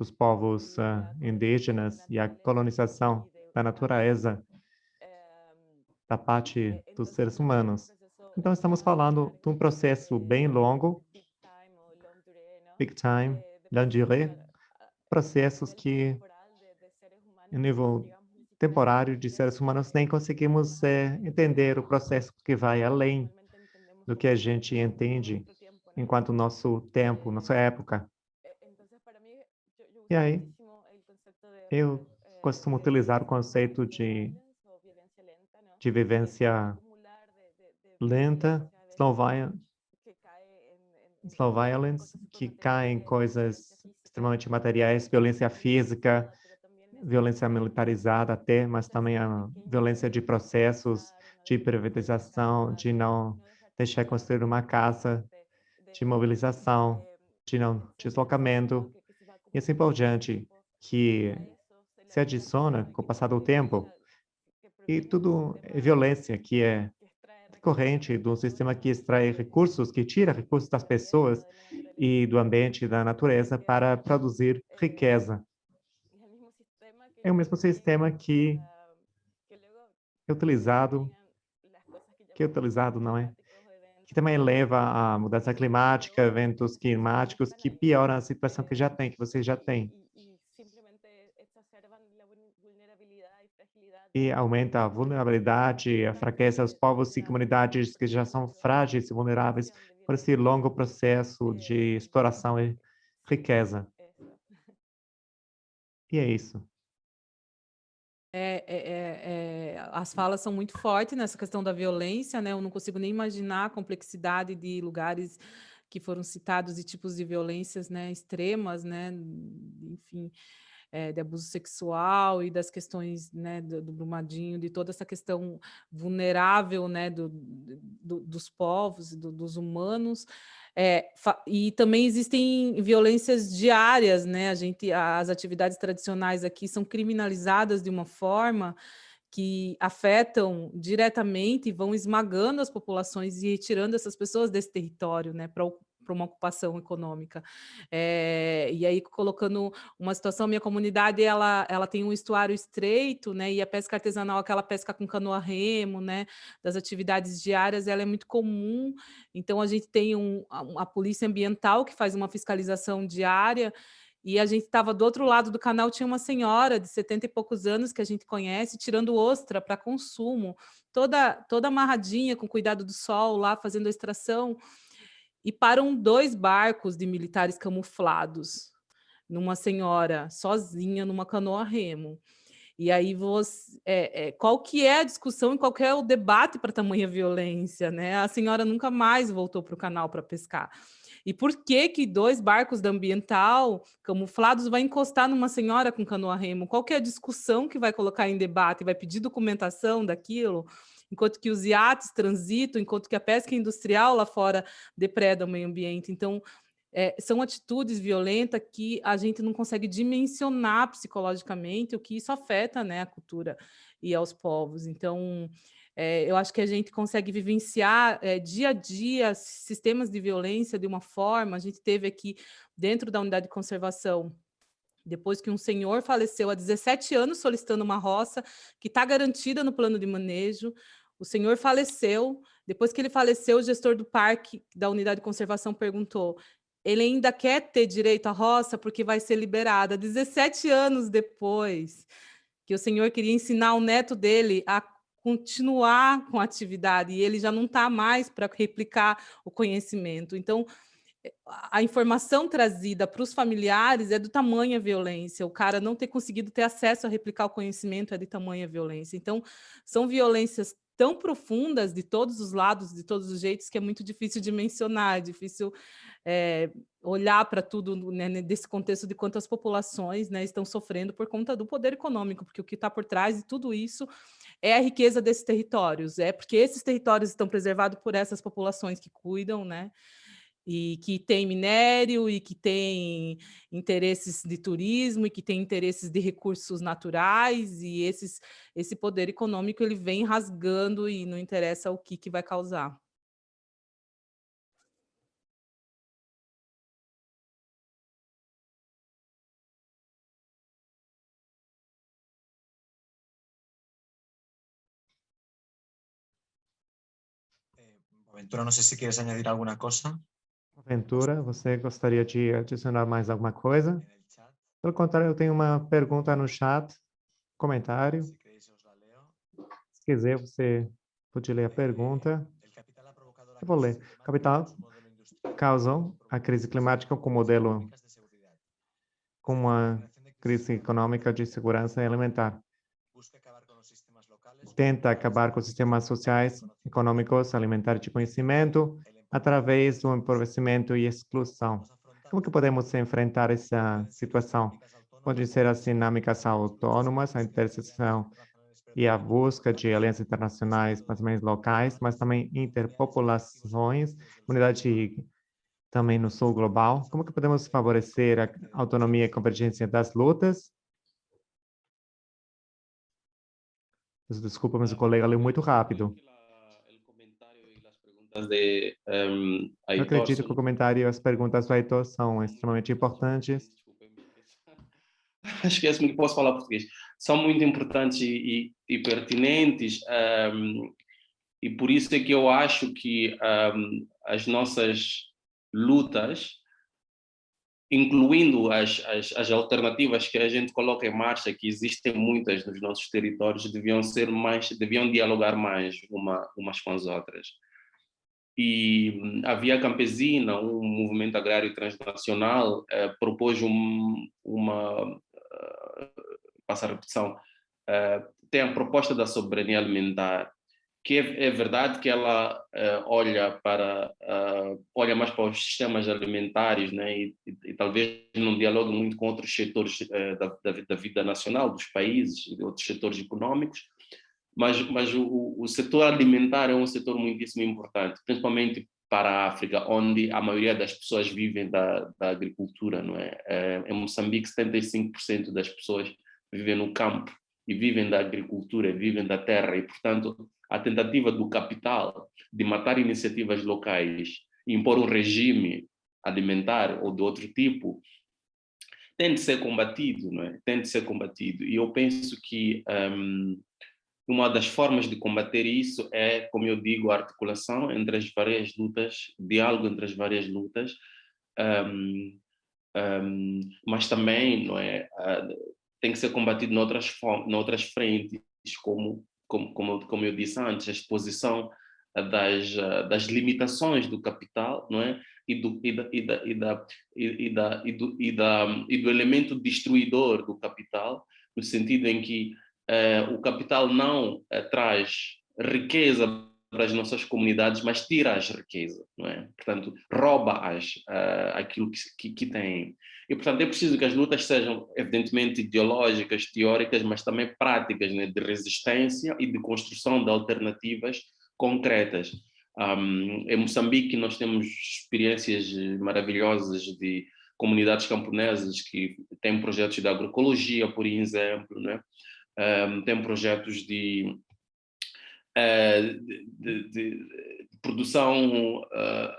dos povos uh, indígenas e a colonização da natureza da parte dos seres humanos. Então, estamos falando de um processo bem longo, big time, durée, processos que, em nível temporário de seres humanos, nem conseguimos é, entender o processo que vai além do que a gente entende enquanto nosso tempo, nossa época. E aí, eu costumo utilizar o conceito de, de vivência lenta, slow, slow violence, que cai em coisas extremamente materiais, violência física, violência militarizada até, mas também a violência de processos, de privatização, de não deixar construir uma casa, de mobilização, de não deslocamento, e assim por diante, que se adiciona com o passar do tempo, e tudo é violência que é decorrente de um sistema que extrai recursos, que tira recursos das pessoas e do ambiente da natureza para produzir riqueza. É o mesmo sistema que é utilizado, que é utilizado, não é? Que também leva à mudança climática, eventos climáticos que pioram a situação que já tem, que você já tem. E aumenta a vulnerabilidade, a fraqueza dos povos e comunidades que já são frágeis e vulneráveis por esse longo processo de exploração e riqueza. E é isso. É, é, é, é, as falas são muito fortes nessa questão da violência, né? Eu não consigo nem imaginar a complexidade de lugares que foram citados e tipos de violências né, extremas, né? Enfim, é, de abuso sexual e das questões né, do, do, Brumadinho, de toda essa questão vulnerável né, do, do dos povos, do, dos humanos, é, e também existem violências diárias, né? A gente, as atividades tradicionais aqui são criminalizadas de uma forma que afetam diretamente e vão esmagando as populações e retirando essas pessoas desse território, né, para para uma ocupação econômica. É, e aí, colocando uma situação, minha comunidade, ela, ela tem um estuário estreito, né, e a pesca artesanal, aquela pesca com canoa remo, né, das atividades diárias, ela é muito comum, então a gente tem um, a, a polícia ambiental que faz uma fiscalização diária, e a gente estava do outro lado do canal, tinha uma senhora de 70 e poucos anos que a gente conhece, tirando ostra para consumo, toda, toda amarradinha, com cuidado do sol lá, fazendo a extração e param dois barcos de militares camuflados numa senhora sozinha numa canoa remo. E aí você, é, é, qual que é a discussão e qual que é o debate para tamanha violência, né? A senhora nunca mais voltou para o canal para pescar. E por que que dois barcos da ambiental camuflados vai encostar numa senhora com canoa remo? Qual que é a discussão que vai colocar em debate? Vai pedir documentação daquilo? Enquanto que os iates transitam, enquanto que a pesca industrial lá fora depreda o meio ambiente. Então, é, são atitudes violentas que a gente não consegue dimensionar psicologicamente, o que isso afeta né, a cultura e aos povos. Então, é, eu acho que a gente consegue vivenciar é, dia a dia sistemas de violência de uma forma, a gente teve aqui dentro da unidade de conservação depois que um senhor faleceu há 17 anos solicitando uma roça que está garantida no plano de manejo, o senhor faleceu, depois que ele faleceu, o gestor do parque da unidade de conservação perguntou, ele ainda quer ter direito à roça porque vai ser liberada. 17 anos depois que o Senhor queria ensinar o neto dele a continuar com a atividade, e ele já não está mais para replicar o conhecimento. Então, a informação trazida para os familiares é do tamanho violência, o cara não ter conseguido ter acesso a replicar o conhecimento é de tamanha violência. Então, são violências tão profundas de todos os lados, de todos os jeitos, que é muito difícil de mencionar, é difícil é, olhar para tudo né, desse contexto de quantas populações né, estão sofrendo por conta do poder econômico, porque o que está por trás de tudo isso é a riqueza desses territórios, é porque esses territórios estão preservados por essas populações que cuidam, né? E que tem minério e que tem interesses de turismo e que tem interesses de recursos naturais e esses, esse poder econômico ele vem rasgando e não interessa o que, que vai causar. Ventura, não sei se queres añadir alguma coisa. Ventura, você gostaria de adicionar mais alguma coisa? Pelo contrário, eu tenho uma pergunta no chat, comentário. Se quiser, você pode ler a pergunta. Eu vou ler. Capital causou a crise climática com modelo com uma crise econômica de segurança alimentar. Tenta acabar com os sistemas sociais, econômicos, alimentares de conhecimento, através do empobrecimento e exclusão. Como que podemos enfrentar essa situação? Pode ser as dinâmicas autônomas, a interseção e a busca de alianças internacionais, mas também locais, mas também interpopulações, comunidade também no sul global. Como que podemos favorecer a autonomia e convergência das lutas? Desculpa, mas o colega leu muito rápido de um, Eu acredito que o comentário e as perguntas do Aitor são extremamente importantes. Esquece-me [laughs] que posso falar português. São muito importantes e, e, e pertinentes um, e por isso é que eu acho que um, as nossas lutas, incluindo as, as, as, alternativas que a gente coloca em marcha, que existem muitas nos nossos territórios, deviam ser mais, deviam dialogar mais uma, umas com as outras e a Via Campesina, um movimento agrário transnacional, eh, propôs um, uma, uh, passa a repetição, uh, tem a proposta da soberania alimentar, que é, é verdade que ela uh, olha para olha mais para os sistemas alimentares, né, e, e, e talvez não dialogue muito com outros setores da, da, da vida nacional dos países, outros setores econômicos, mas, mas o, o setor alimentar é um setor muitíssimo importante, principalmente para a África, onde a maioria das pessoas vivem da, da agricultura, não é? é em Moçambique, 75% das pessoas vivem no campo e vivem da agricultura, vivem da terra, e, portanto, a tentativa do capital de matar iniciativas locais e impor um regime alimentar ou de outro tipo, tem de ser combatido, não é? Tem de ser combatido. E eu penso que um, uma das formas de combater isso é, como eu digo, a articulação entre as várias lutas, diálogo entre as várias lutas, um, um, mas também não é, uh, tem que ser combatido noutras, noutras frentes, como, como, como, como eu disse antes, a exposição das, das limitações do capital, não é? E do, e da, e da, e da, e e do, e do elemento destruidor do capital, no sentido em que o capital não eh, traz riqueza para as nossas comunidades, mas tira as riquezas, não é? Portanto, rouba-as uh, aquilo que, que, que têm. E, portanto, é preciso que as lutas sejam, evidentemente, ideológicas, teóricas, mas também práticas, né? de resistência e de construção de alternativas concretas. Um, em Moçambique, nós temos experiências maravilhosas de comunidades camponesas que têm projetos de agroecologia, por exemplo, né? Um, tem projetos de, uh, de, de, produção uh,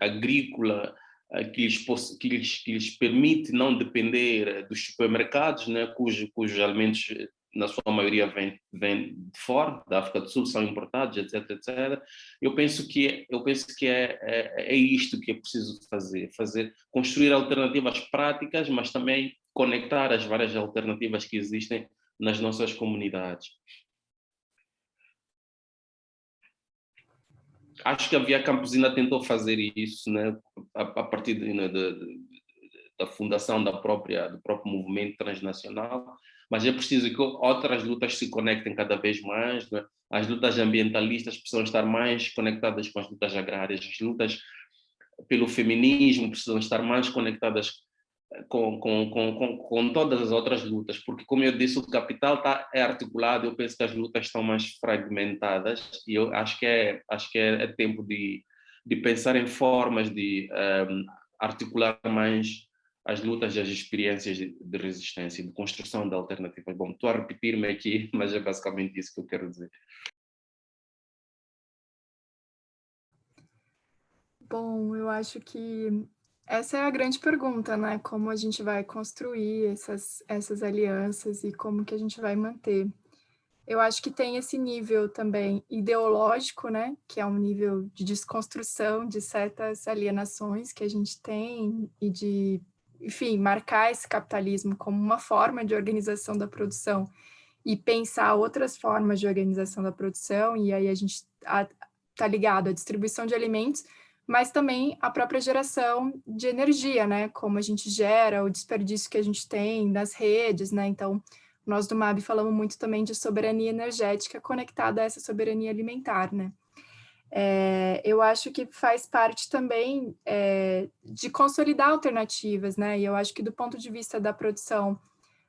agrícola uh, que, lhes, que, lhes, que lhes permite não depender dos supermercados, né, cujos, cujos alimentos na sua maioria vêm vem de fora, da África do Sul, são importados, etc, etc. Eu penso que, eu penso que é, é, é isto que é preciso fazer, fazer, construir alternativas práticas, mas também conectar as várias alternativas que existem nas nossas comunidades. Acho que a Via Campesina tentou fazer isso, né, a, a partir de, né, de, de, da fundação da própria, do próprio movimento transnacional, mas é preciso que outras lutas se conectem cada vez mais, né? as lutas ambientalistas precisam estar mais conectadas com as lutas agrárias, as lutas pelo feminismo precisam estar mais conectadas com, com, com, com, todas as outras lutas, porque como eu disse, o capital tá, é articulado, eu penso que as lutas estão mais fragmentadas e eu acho que é, acho que é, é tempo de, de pensar em formas de um, articular mais as lutas e as experiências de, de resistência, de construção de alternativas. Bom, estou a repetir-me aqui, [laughs] mas é basicamente isso que eu quero dizer. Bom, eu acho que essa é a grande pergunta, né? Como a gente vai construir essas, essas alianças e como que a gente vai manter. Eu acho que tem esse nível também ideológico, né? Que é um nível de desconstrução de certas alienações que a gente tem e de, enfim, marcar esse capitalismo como uma forma de organização da produção e pensar outras formas de organização da produção, e aí a gente está ligado à distribuição de alimentos, mas também a própria geração de energia, né? Como a gente gera, o desperdício que a gente tem nas redes, né? Então, nós do MAB falamos muito também de soberania energética conectada a essa soberania alimentar, né? É, eu acho que faz parte também é, de consolidar alternativas, né? E eu acho que do ponto de vista da produção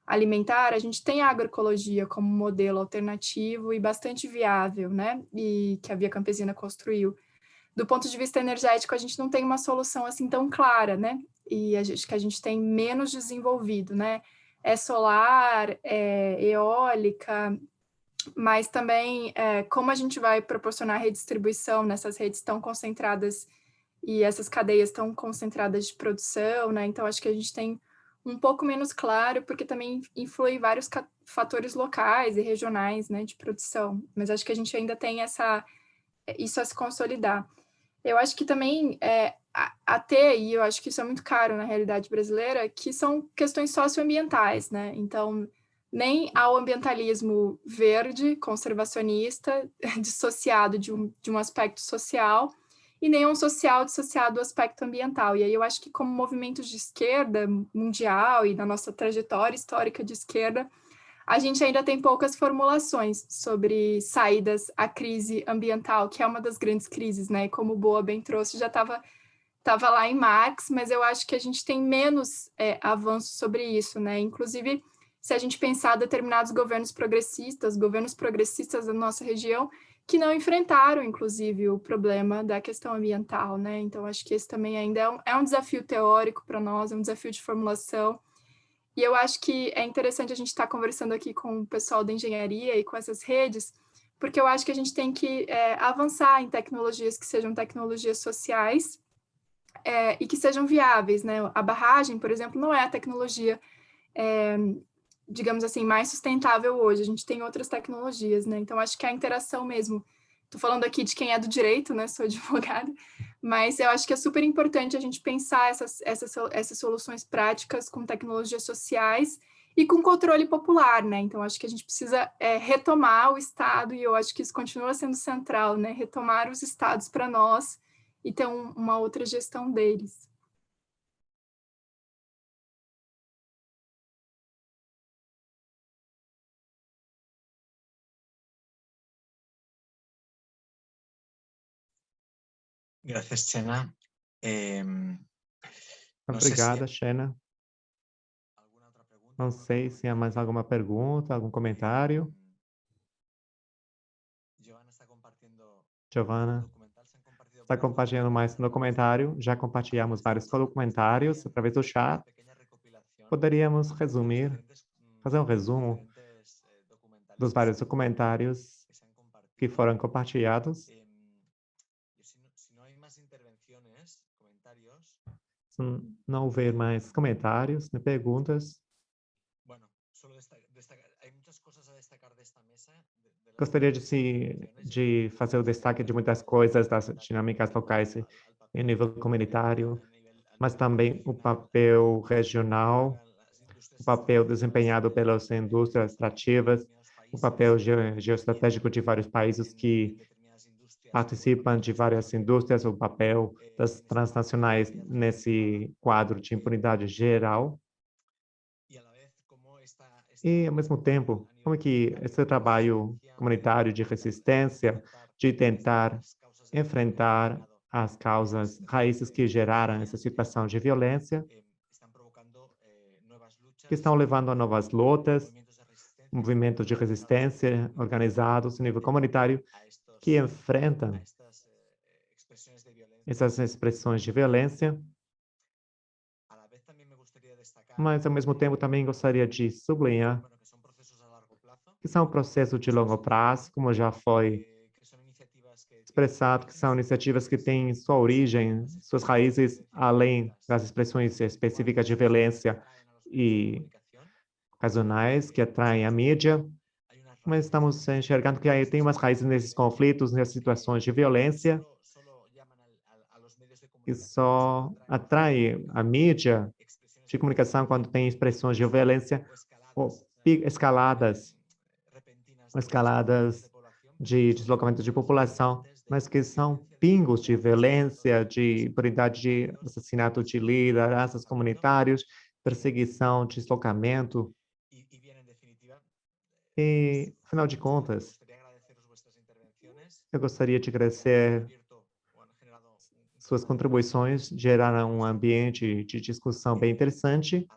alimentar, a gente tem a agroecologia como modelo alternativo e bastante viável, né? E que a Via Campesina construiu do ponto de vista energético, a gente não tem uma solução assim tão clara, né? E a gente, que a gente tem menos desenvolvido, né? É solar, é eólica, mas também é, como a gente vai proporcionar redistribuição nessas redes tão concentradas e essas cadeias tão concentradas de produção, né? Então, acho que a gente tem um pouco menos claro, porque também influi vários fatores locais e regionais, né, de produção. Mas acho que a gente ainda tem essa isso a se consolidar. Eu acho que também é, a, ter, e eu acho que isso é muito caro na realidade brasileira, que são questões socioambientais, né? Então, nem ao ambientalismo verde, conservacionista, [laughs] dissociado de um, de um aspecto social, e nem um social dissociado do aspecto ambiental. E aí eu acho que como movimentos de esquerda mundial e na nossa trajetória histórica de esquerda, a gente ainda tem poucas formulações sobre saídas à crise ambiental, que é uma das grandes crises, né? Como Boa bem trouxe, já estava tava lá em Marx, mas eu acho que a gente tem menos é, avanço sobre isso, né? Inclusive, se a gente pensar determinados governos progressistas, governos progressistas da nossa região, que não enfrentaram, inclusive, o problema da questão ambiental, né? Então, acho que esse também ainda é um, é um desafio teórico para nós, é um desafio de formulação, e eu acho que é interessante a gente estar tá conversando aqui com o pessoal da engenharia e com essas redes, porque eu acho que a gente tem que é, avançar em tecnologias que sejam tecnologias sociais é, e que sejam viáveis, né? A barragem, por exemplo, não é a tecnologia, é, digamos assim, mais sustentável hoje. A gente tem outras tecnologias, né? Então, acho que a interação mesmo Estou falando aqui de quem é do direito, né? Sou [laughs] advogada, mas eu acho que é super importante a gente pensar essas, essas, essas soluções práticas com tecnologias sociais e com controle popular, né? Então, acho que a gente precisa é, retomar o Estado, e eu acho que isso continua sendo central, né? Retomar os Estados para nós e ter um, uma outra gestão deles. Gracias, Chena. Eh, Obrigada, se... Xena. Não sei se há mais alguma pergunta, algum comentário. Giovana está compartilhando mais no documentário. Já compartilhamos vários documentários através do chat. Poderíamos resumir, fazer um resumo dos vários documentários que foram compartilhados não houver mais comentários, nem perguntas, gostaria de, se, de fazer o destaque de muitas coisas das dinâmicas locais em nível comunitário, mas também o papel regional o papel desempenhado pelas indústrias extrativas, o papel geoestratégico de vários países que participam de várias indústrias, o papel das transnacionais nesse quadro de impunidade geral. E, ao mesmo tempo, como é que esse trabalho comunitário de resistência, de tentar enfrentar as causas, raízes que geraram essa situação de violência, que estão levando a novas lutas, movimentos de resistência organizados a nível comunitário, que enfrentam essas expressões de violência, mas, ao mesmo tempo, também gostaria de sublinhar que são processos de longo prazo, como já foi expressado, que são iniciativas que têm sua origem, suas raízes, além das expressões específicas de violência e ocasionais que atraem a mídia, mas estamos enxergando que aí tem umas raízes nesses conflitos, nessas situações de violência, que só atrai a mídia de comunicação quando tem expressões de violência ou escaladas, escaladas de deslocamento de população, mas que são pingos de violência, de impunidade de assassinato de lideranças comunitários, perseguição, deslocamento, e, afinal de contas, eu gostaria de agradecer suas contribuições, geraram um ambiente de discussão bem interessante,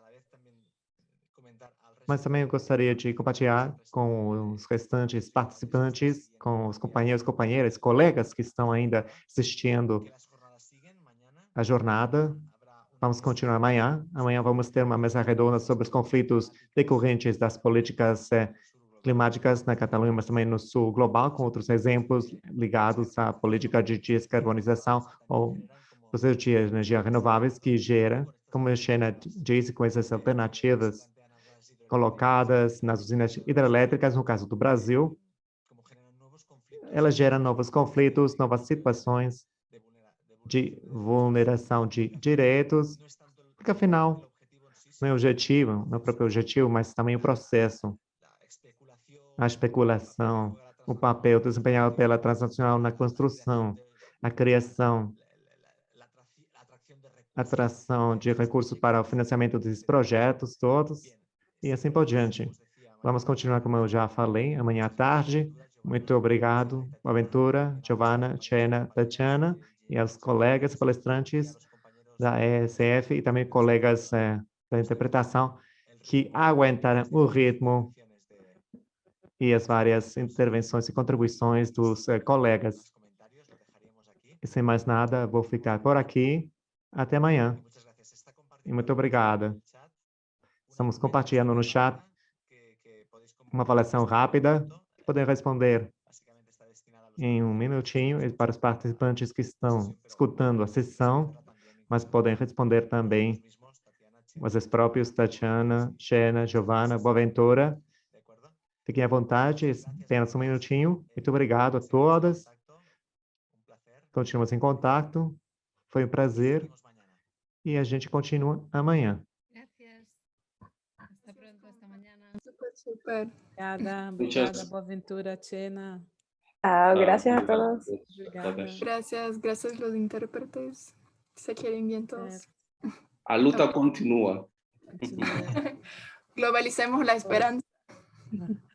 mas também eu gostaria de compartilhar com os restantes participantes, com os companheiros, companheiras, colegas que estão ainda assistindo a jornada. Vamos continuar amanhã. Amanhã vamos ter uma mesa redonda sobre os conflitos decorrentes das políticas eh, climáticas na Catalunha, mas também no sul global, com outros exemplos ligados à política de descarbonização ou processo de energia renováveis que gera, como a Xena disse, com essas alternativas colocadas nas usinas hidrelétricas, no caso do Brasil, ela gera novos conflitos, novas situações de vulneração de direitos, porque afinal, não é o objetivo, não é o próprio objetivo, mas também o processo a especulação, o papel desempenhado pela transnacional na construção, a criação, atração de recursos para o financiamento desses projetos todos e assim por diante. Vamos continuar como eu já falei, amanhã à tarde. Muito obrigado, Aventura, Giovana, Chena, Tatiana e aos colegas palestrantes da ESF e também colegas eh, da interpretação que aguentaram o ritmo e as várias intervenções e contribuições dos uh, colegas. E sem mais nada, vou ficar por aqui. Até amanhã. E muito obrigada. Estamos compartilhando no chat uma avaliação rápida. Podem responder em um minutinho para os participantes que estão escutando a sessão, mas podem responder também vocês próprios, Tatiana, Xena, Giovana, Boaventura, Fiquem à vontade, apenas um minutinho. Muito obrigado a todas. Continuamos em contato. Foi um prazer. E a gente continua amanhã. Super, super. Obrigada, obrigada, boa aventura, Chena. Ah, gracias a todos. Obrigada. Gracias, gracias los intérpretes. Se quieren bien todos. A luta continua. Continua. [laughs] Globalicemos la esperanza. [laughs]